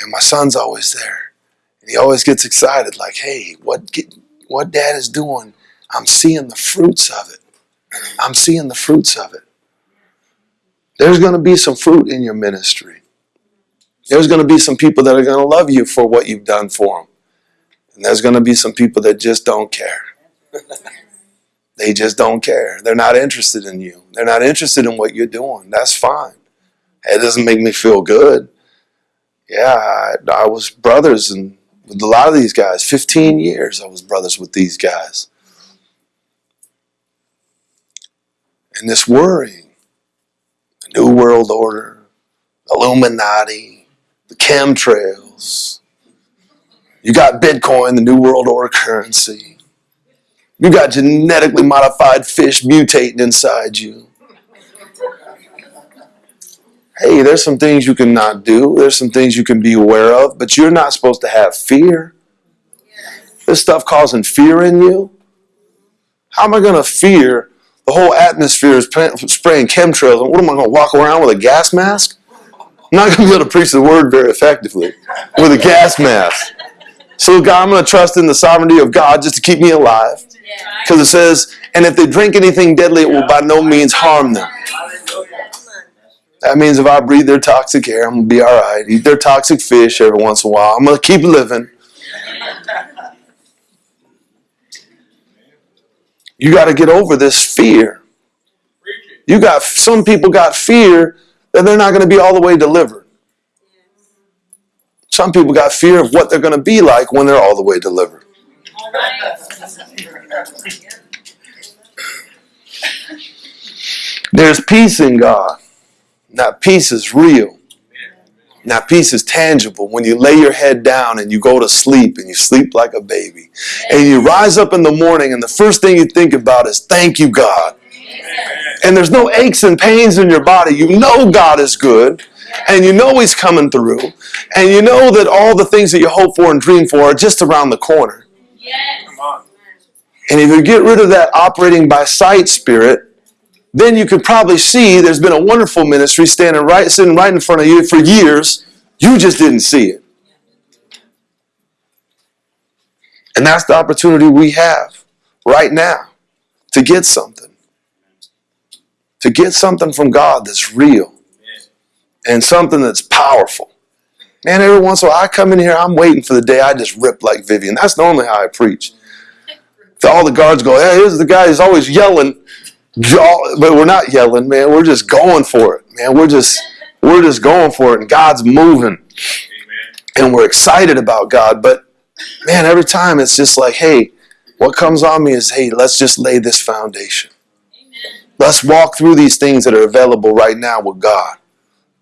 and my son's always there. And he always gets excited, like, hey, what get, what dad is doing, I'm seeing the fruits of it. I'm seeing the fruits of it. There's going to be some fruit in your ministry. There's going to be some people that are going to love you for what you've done for them. And there's going to be some people that just don't care. they just don't care. They're not interested in you. They're not interested in what you're doing. That's fine. It doesn't make me feel good. Yeah, I, I was brothers and with a lot of these guys. 15 years I was brothers with these guys. And this worrying, the New World Order, Illuminati, the chemtrails. You got Bitcoin, the New World Order currency. You got genetically modified fish mutating inside you. Hey, there's some things you can not do. There's some things you can be aware of, but you're not supposed to have fear. This stuff causing fear in you. How am I going to fear the whole atmosphere is spraying chemtrails? What am I going to walk around with a gas mask? I'm not going to be able to preach the word very effectively with a gas mask. So, God, I'm going to trust in the sovereignty of God just to keep me alive. Because it says, and if they drink anything deadly, it will by no means harm them. That means if I breathe their toxic air, I'm gonna be all right. Eat their toxic fish every once in a while. I'm gonna keep living. You got to get over this fear. You got some people got fear that they're not going to be all the way delivered. Some people got fear of what they're going to be like when they're all the way delivered. There's peace in God. That peace is real. And That peace is tangible. When you lay your head down and you go to sleep and you sleep like a baby. And you rise up in the morning and the first thing you think about is, thank you, God. And there's no aches and pains in your body. You know God is good. And you know He's coming through. And you know that all the things that you hope for and dream for are just around the corner. Yes. And if you get rid of that operating by sight spirit, then you could probably see there's been a wonderful ministry standing right sitting right in front of you for years. You just didn't see it. And that's the opportunity we have right now to get something. To get something from God that's real and something that's powerful. Man, every once in a while I come in here, I'm waiting for the day I just rip like Vivian. That's normally how I preach. All the guards go, hey, here's the guy who's always yelling. Jaw- But we're not yelling, man. We're just going for it, man. We're just we're just going for it, and God's moving, Amen. and we're excited about God. But man, every time it's just like, hey, what comes on me is, hey, let's just lay this foundation. Let's walk through these things that are available right now with God.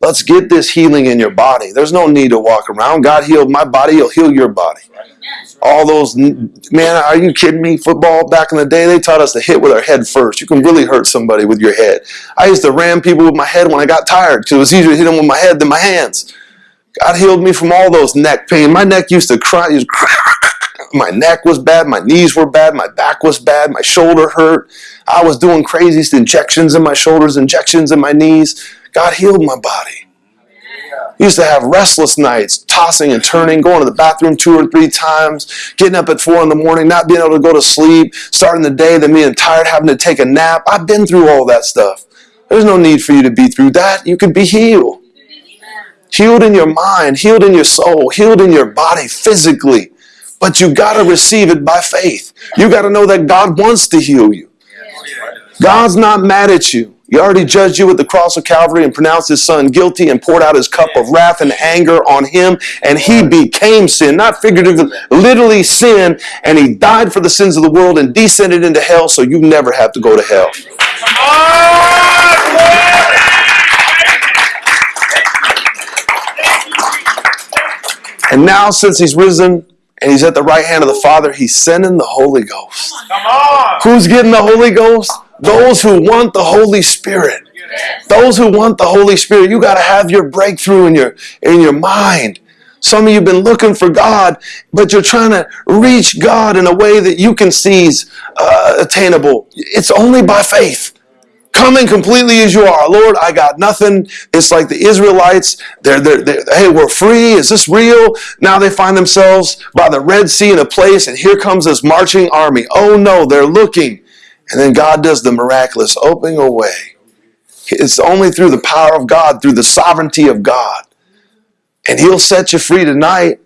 Let's get this healing in your body. There's no need to walk around. God healed my body, He'll heal your body. All those, man, are you kidding me? Football back in the day, they taught us to hit with our head first. You can really hurt somebody with your head. I used to ram people with my head when I got tired because it was easier to hit them with my head than my hands. God healed me from all those neck pain. My neck used to cry. used to My neck was bad. My knees were bad. My back was bad. My shoulder hurt. I was doing craziest injections in my shoulders, injections in my knees. God healed my body. I used to have restless nights, tossing and turning, going to the bathroom two or three times, getting up at four in the morning, not being able to go to sleep, starting the day, then being tired, having to take a nap. I've been through all that stuff. There's no need for you to be through that. You could be healed. Healed in your mind, healed in your soul, healed in your body physically. But you got to receive it by faith. You got to know that God wants to heal you. God's not mad at you. He already judged you at the cross of Calvary and pronounced his son guilty and poured out his cup of wrath and anger on him. And he became sin, not figuratively, literally sin. And he died for the sins of the world and descended into hell so you never have to go to hell. Come on, glory! And now, since he's risen and he's at the right hand of the Father, he's sending the Holy Ghost. Come on! Who's getting the Holy Ghost? Those who want the Holy Spirit. Those who want the Holy Spirit, you got to have your breakthrough in your in your mind. Some of you've been looking for God, but you're trying to reach God in a way that you can see is uh, attainable. It's only by faith. Coming completely as you are, Lord. I got nothing. It's like the Israelites. They're, they're, they're, hey, we're free. Is this real? Now they find themselves by the Red Sea in a place, and here comes this marching army. Oh no, they're looking, and then God does the miraculous opening a way. It's only through the power of God, through the sovereignty of God. And He'll set you free tonight,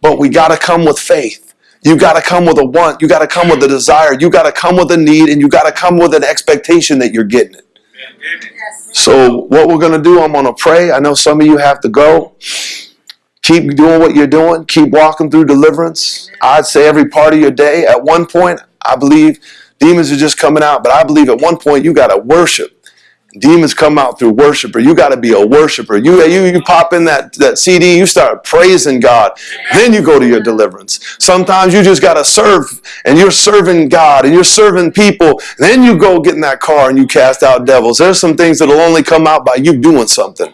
but we got to come with faith. You got to come with a want. You got to come with a desire. You got to come with a need, and you got to come with an expectation that you're getting it. So, what we're going to do, I'm going to pray. I know some of you have to go. Keep doing what you're doing. Keep walking through deliverance. I'd say every part of your day. At one point, I believe demons are just coming out, but I believe at one point you got to worship. Demons come out through worshiper. You got to be a worshiper. You, you you pop in that, that CD, you start praising God. Then you go to your deliverance. Sometimes you just got to serve and you're serving God and you're serving people. Then you go get in that car and you cast out devils. There's some things that'll only come out by you doing something.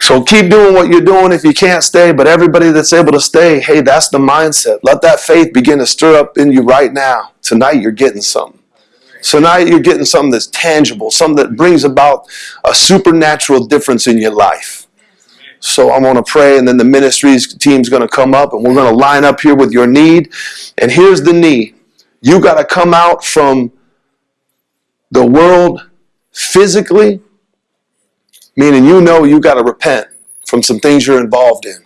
So keep doing what you're doing if you can't stay, but everybody that's able to stay, hey, that's the mindset. Let that faith begin to stir up in you right now. Tonight you're getting something. Tonight you're getting something that's tangible, something that brings about a supernatural difference in your life. So I'm going to pray, and then the ministries team's going to come up, and we're going to line up here with your need. And here's the need you got to come out from the world physically Meaning you know you got to repent from some things you're involved in,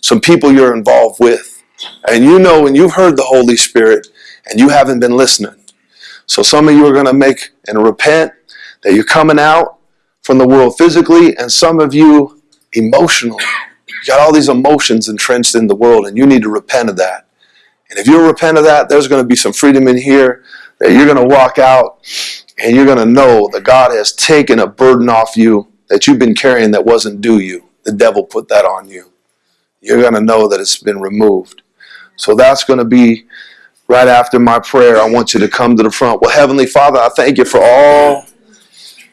some people you're involved with. And you know when you've heard the Holy Spirit and you haven't been listening. So some of you are going to make and repent that you're coming out from the world physically, and some of you emotionally. You got all these emotions entrenched in the world, and you need to repent of that. And if you repent of that, there's going to be some freedom in here that you're going to walk out and you're going to know that God has taken a burden off you that you've been carrying that wasn't due you. The devil put that on you. You're going to know that it's been removed. So that's going to be right after my prayer. I want you to come to the front. Well, Heavenly Father, I thank you for all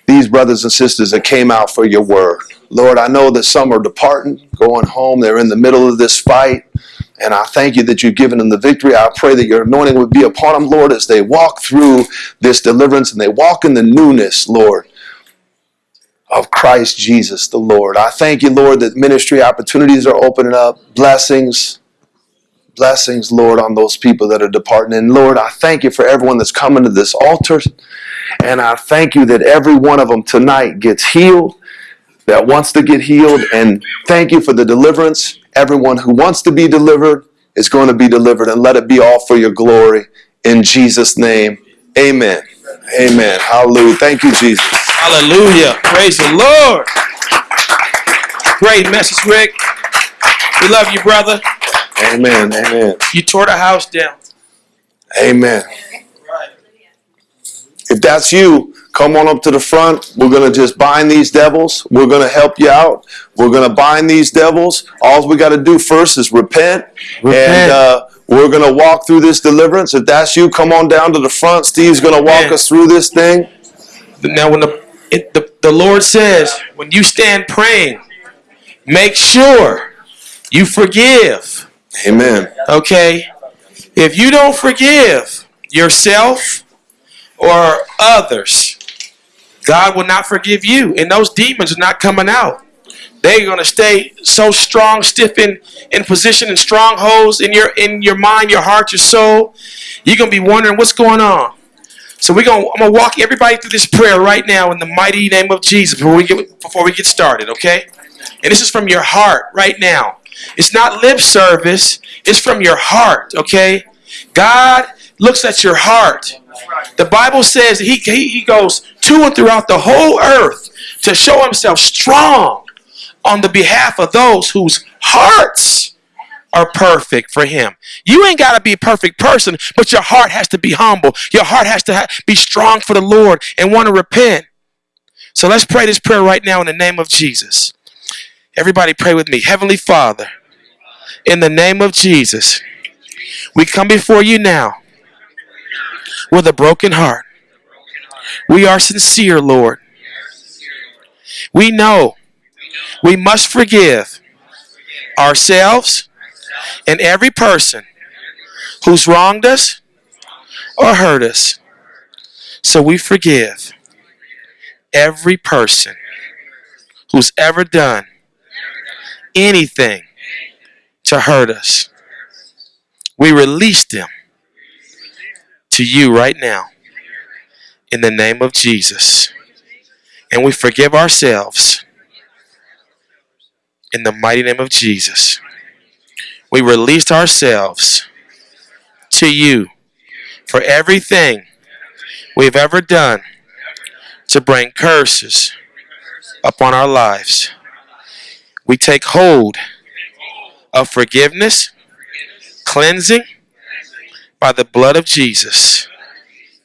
these brothers and sisters that came out for your word. Lord, I know that some are departing, going home. They're in the middle of this fight. And I thank you that you've given them the victory. I pray that your anointing would be upon them, Lord, as they walk through this deliverance and they walk in the newness, Lord, of Christ Jesus the Lord. I thank you, Lord, that ministry opportunities are opening up, blessings, blessings, Lord, on those people that are departing. And Lord, I thank you for everyone that's coming to this altar. And I thank you that every one of them tonight gets healed, that wants to get healed. And thank you for the deliverance. Everyone who wants to be delivered is going to be delivered. And let it be all for your glory. In Jesus' name, amen. Amen. Hallelujah. Thank you, Jesus. Hallelujah. Praise the Lord. Great message, Rick. We love you, brother. Amen. Amen. You tore the house down. Amen. Right. If that's you, come on up to the front. We're going to just bind these devils. We're going to help you out. We're going to bind these devils. All we got to do first is repent. Repent. And uh, we're going to walk through this deliverance. If that's you, come on down to the front. Steve's going to walk Amen. us through this thing. Now, when the, it, the the Lord says, when you stand praying, make sure you forgive. Amen. Okay? If you don't forgive yourself or others, God will not forgive you. And those demons are not coming out. They're gonna stay so strong, stiff in, in position and strongholds in your in your mind, your heart, your soul. You're gonna be wondering what's going on. So we're gonna I'm gonna walk everybody through this prayer right now in the mighty name of Jesus before we get before we get started, okay? And this is from your heart right now. It's not lip service, it's from your heart, okay? God looks at your heart. The Bible says he, he, he goes to and throughout the whole earth to show himself strong on the behalf of those whose hearts are perfect for him. You ain't got to be a perfect person, but your heart has to be humble. Your heart has to ha- be strong for the Lord and want to repent. So let's pray this prayer right now in the name of Jesus. Everybody pray with me. Heavenly Father, in the name of Jesus, we come before you now with a broken heart. We are sincere, Lord. We know we must forgive ourselves and every person who's wronged us or hurt us. So we forgive every person who's ever done anything to hurt us. We release them to you right now in the name of Jesus. And we forgive ourselves in the mighty name of Jesus. We released ourselves to you for everything we've ever done to bring curses upon our lives. We take hold of forgiveness, cleansing by the blood of Jesus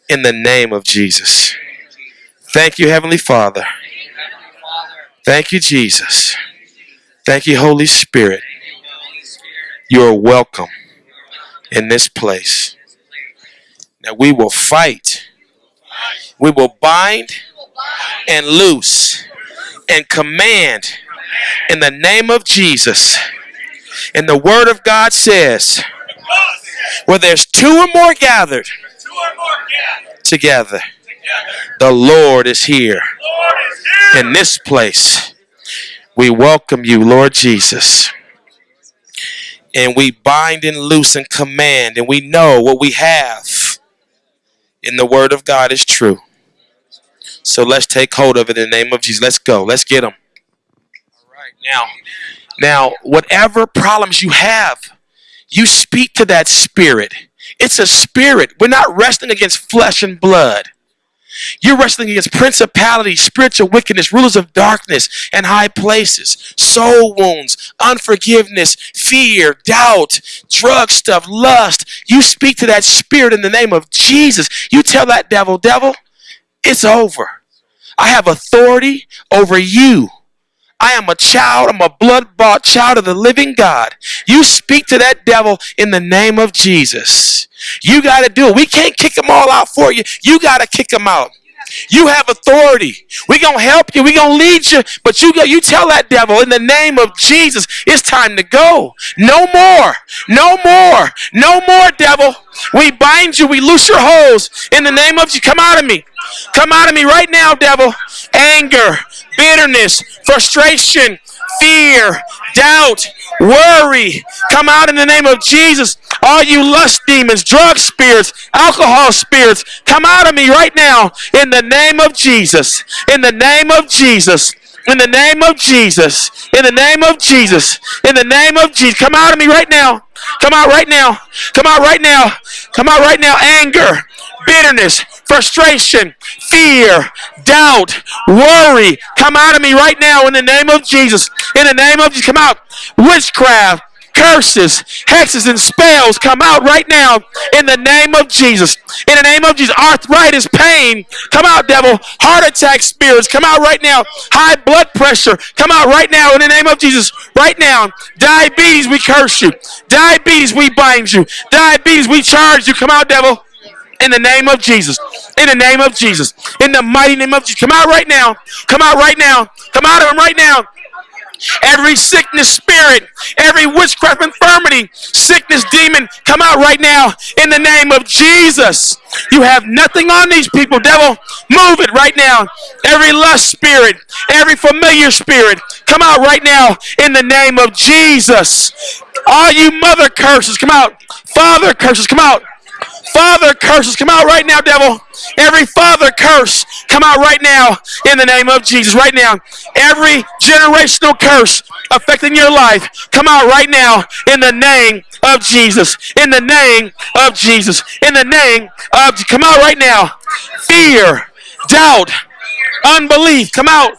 in the name of Jesus. Thank you, Heavenly Father. Thank you, Jesus. Thank you, Holy Spirit. You are welcome in this place. Now we will fight. We will bind and loose and command in the name of Jesus. And the Word of God says, where there's two or more gathered together, the Lord is here. in this place. We welcome you, Lord Jesus. And we bind and loose and command, and we know what we have in the Word of God is true. So let's take hold of it in the name of Jesus. Let's go. Let's get them. All right. Now, now, whatever problems you have, you speak to that spirit. It's a spirit. We're not wrestling against flesh and blood. You're wrestling against principalities, spiritual wickedness, rulers of darkness, and high places, soul wounds, unforgiveness, fear, doubt, drug stuff, lust. You speak to that spirit in the name of Jesus. You tell that devil, devil, it's over. I have authority over you. I am a child. I'm a blood bought child of the living God. You speak to that devil in the name of Jesus. You got to do it. We can't kick them all out for you. You got to kick them out. You have authority. We're going to help you. We're going to lead you. But you go, you tell that devil in the name of Jesus, it's time to go. No more. No more. No more, devil. We bind you. We loose your holes in the name of you. Come out of me. Come out of me right now, devil. Anger, bitterness, frustration, fear, doubt, worry. Come out in the name of Jesus. All you lust demons, drug spirits, alcohol spirits, come out of me right now in the name of Jesus. In the name of Jesus. In the name of Jesus. In the name of Jesus. In the name of Jesus. Come out of me right now. Come out right now. Come out right now. Come out right now. Anger, bitterness, frustration, fear, doubt, worry. Come out of me right now in the name of Jesus. In the name of Jesus. Come out. Witchcraft, curses, hexes, and spells come out right now in the name of Jesus. In the name of Jesus. Arthritis, pain, come out, devil. Heart attack spirits, come out right now. High blood pressure, come out right now in the name of Jesus. Right now. Diabetes, we curse you. Diabetes, we bind you. Diabetes, we charge you. Come out, devil. In the name of Jesus. In the name of Jesus. In the mighty name of Jesus. Come out right now. Come out right now. Come out of him right now every sickness spirit, every witchcraft infirmity, sickness demon, come out right now in the name of Jesus. You have nothing on these people, devil. Move it right now. Every lust spirit, every familiar spirit, come out right now in the name of Jesus. All you mother curses, come out. Father curses, come out. Father curses, come out right now, devil. Every father curse, come out right now in the name of Jesus. Right now. Every generational curse affecting your life, come out right now in the name of Jesus. In the name of Jesus. In the name of come out right now. Fear, doubt, unbelief, come out.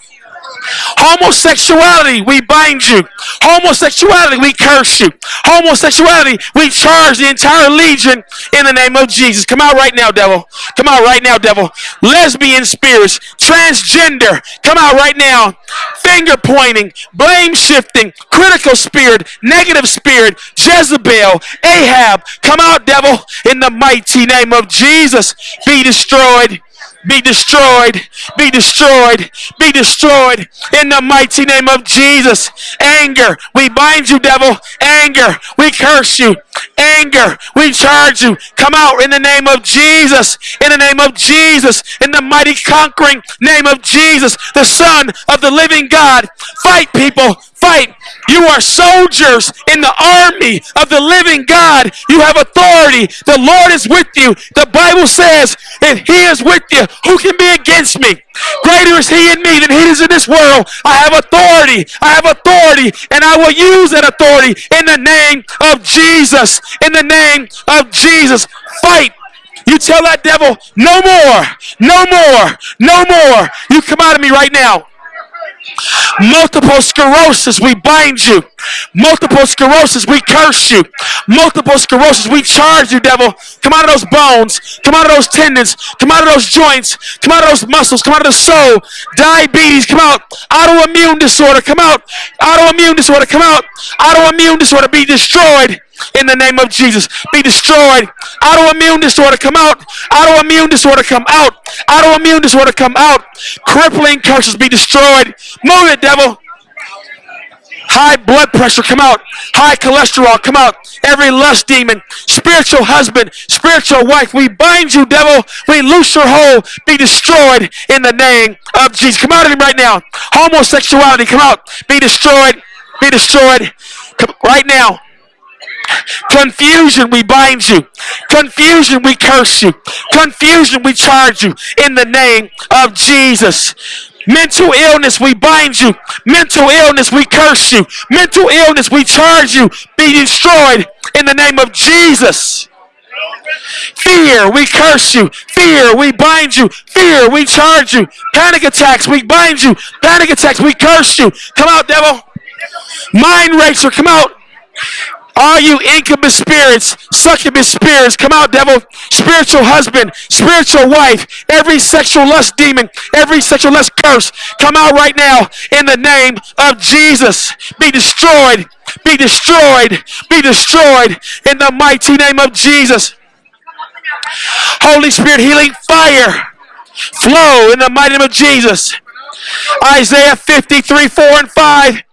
Homosexuality, we bind you. Homosexuality, we curse you. Homosexuality, we charge the entire legion in the name of Jesus. Come out right now, devil. Come out right now, devil. Lesbian spirits, transgender, come out right now. Finger pointing, blame shifting, critical spirit, negative spirit, Jezebel, Ahab, come out, devil, in the mighty name of Jesus. Be destroyed be destroyed, be destroyed, be destroyed in the mighty name of Jesus. Anger, we bind you, devil. Anger, we curse you. Anger, we charge you. Come out in the name of Jesus. In the name of Jesus. In the mighty conquering name of Jesus, the Son of the living God. Fight, people. Fight. You are soldiers in the army of the living God. You have authority. The Lord is with you. The Bible says, if He is with you, who can be against me? Greater is He in me than He is in this world. I have authority. I have authority, and I will use that authority in the name of Jesus. In the name of Jesus. Fight. You tell that devil, no more, no more, no more. You come out of me right now. Multiple sclerosis, we bind you. Multiple sclerosis, we curse you. Multiple sclerosis, we charge you, devil. Come out of those bones. Come out of those tendons. Come out of those joints. Come out of those muscles. Come out of the soul. Diabetes, come out. Autoimmune disorder, come out. Autoimmune disorder, come out. Autoimmune disorder, be destroyed in the name of Jesus. Be destroyed. Autoimmune disorder come out. Autoimmune disorder come out. Autoimmune disorder come out. Crippling curses be destroyed. Move it, devil. High blood pressure come out. High cholesterol come out. Every lust demon, spiritual husband, spiritual wife, we bind you, devil. We loose your hold. Be destroyed in the name of Jesus. Come out of him right now. Homosexuality, come out. Be destroyed. Be destroyed. Come, right now. Confusion, we bind you. Confusion, we curse you. Confusion, we charge you in the name of Jesus. Mental illness, we bind you. Mental illness, we curse you. Mental illness, we charge you. Be destroyed in the name of Jesus. Fear, we curse you. Fear, we bind you. Fear, we charge you. Panic attacks, we bind you. Panic attacks, we curse you. Come out, devil. Mind racer, come out. All you incubus spirits, succubus spirits, come out, devil. Spiritual husband, spiritual wife, every sexual lust demon, every sexual lust curse, come out right now in the name of Jesus. Be destroyed, be destroyed, be destroyed in the mighty name of Jesus. Holy Spirit, healing fire, flow in the mighty name of Jesus. Isaiah 53, 4 and 5.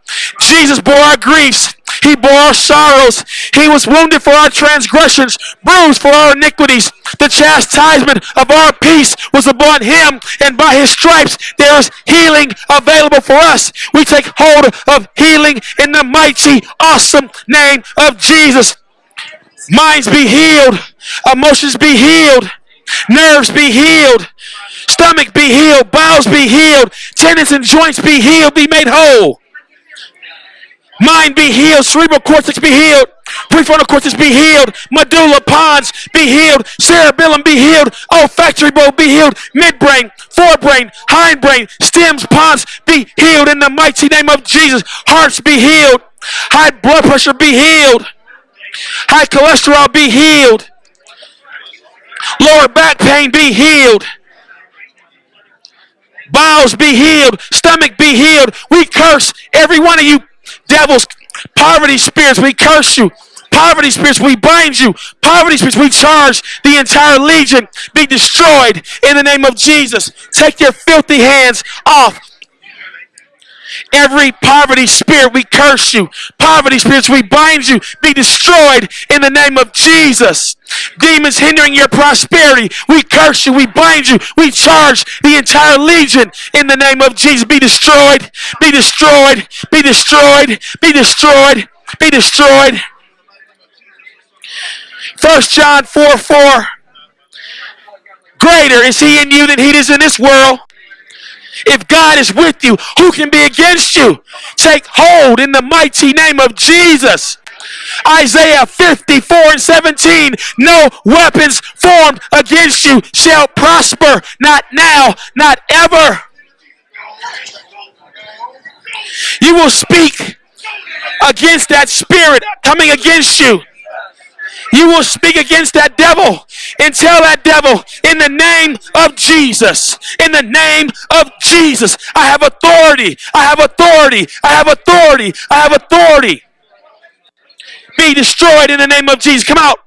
Jesus bore our griefs. He bore our sorrows. He was wounded for our transgressions, bruised for our iniquities. The chastisement of our peace was upon him, and by his stripes there is healing available for us. We take hold of healing in the mighty, awesome name of Jesus. Minds be healed, emotions be healed, nerves be healed, stomach be healed, bowels be healed, tendons and joints be healed, be made whole. Mind be healed, cerebral cortex be healed, prefrontal cortex be healed, medulla pons be healed, cerebellum be healed, olfactory bulb be healed, midbrain, forebrain, hindbrain, stems, pons be healed in the mighty name of Jesus. Hearts be healed, high blood pressure be healed. High cholesterol be healed. Lower back pain be healed. Bowels be healed. Stomach be healed. We curse every one of you devils, poverty spirits. We curse you. Poverty spirits, we bind you. Poverty spirits, we charge the entire legion be destroyed in the name of Jesus. Take your filthy hands off Every poverty spirit, we curse you. Poverty spirits, we bind you. Be destroyed in the name of Jesus. Demons hindering your prosperity, we curse you. We bind you. We charge the entire legion in the name of Jesus. Be destroyed. Be destroyed. Be destroyed. Be destroyed. Be destroyed. First John 4 4. Greater is he in you than he is in this world. If God is with you, who can be against you? Take hold in the mighty name of Jesus. Isaiah 54 and 17. No weapons formed against you shall prosper. Not now, not ever. You will speak against that spirit coming against you. You will speak against that devil and tell that devil, in the name of Jesus, in the name of Jesus, I have authority, I have authority, I have authority, I have authority. Be destroyed in the name of Jesus. Come out.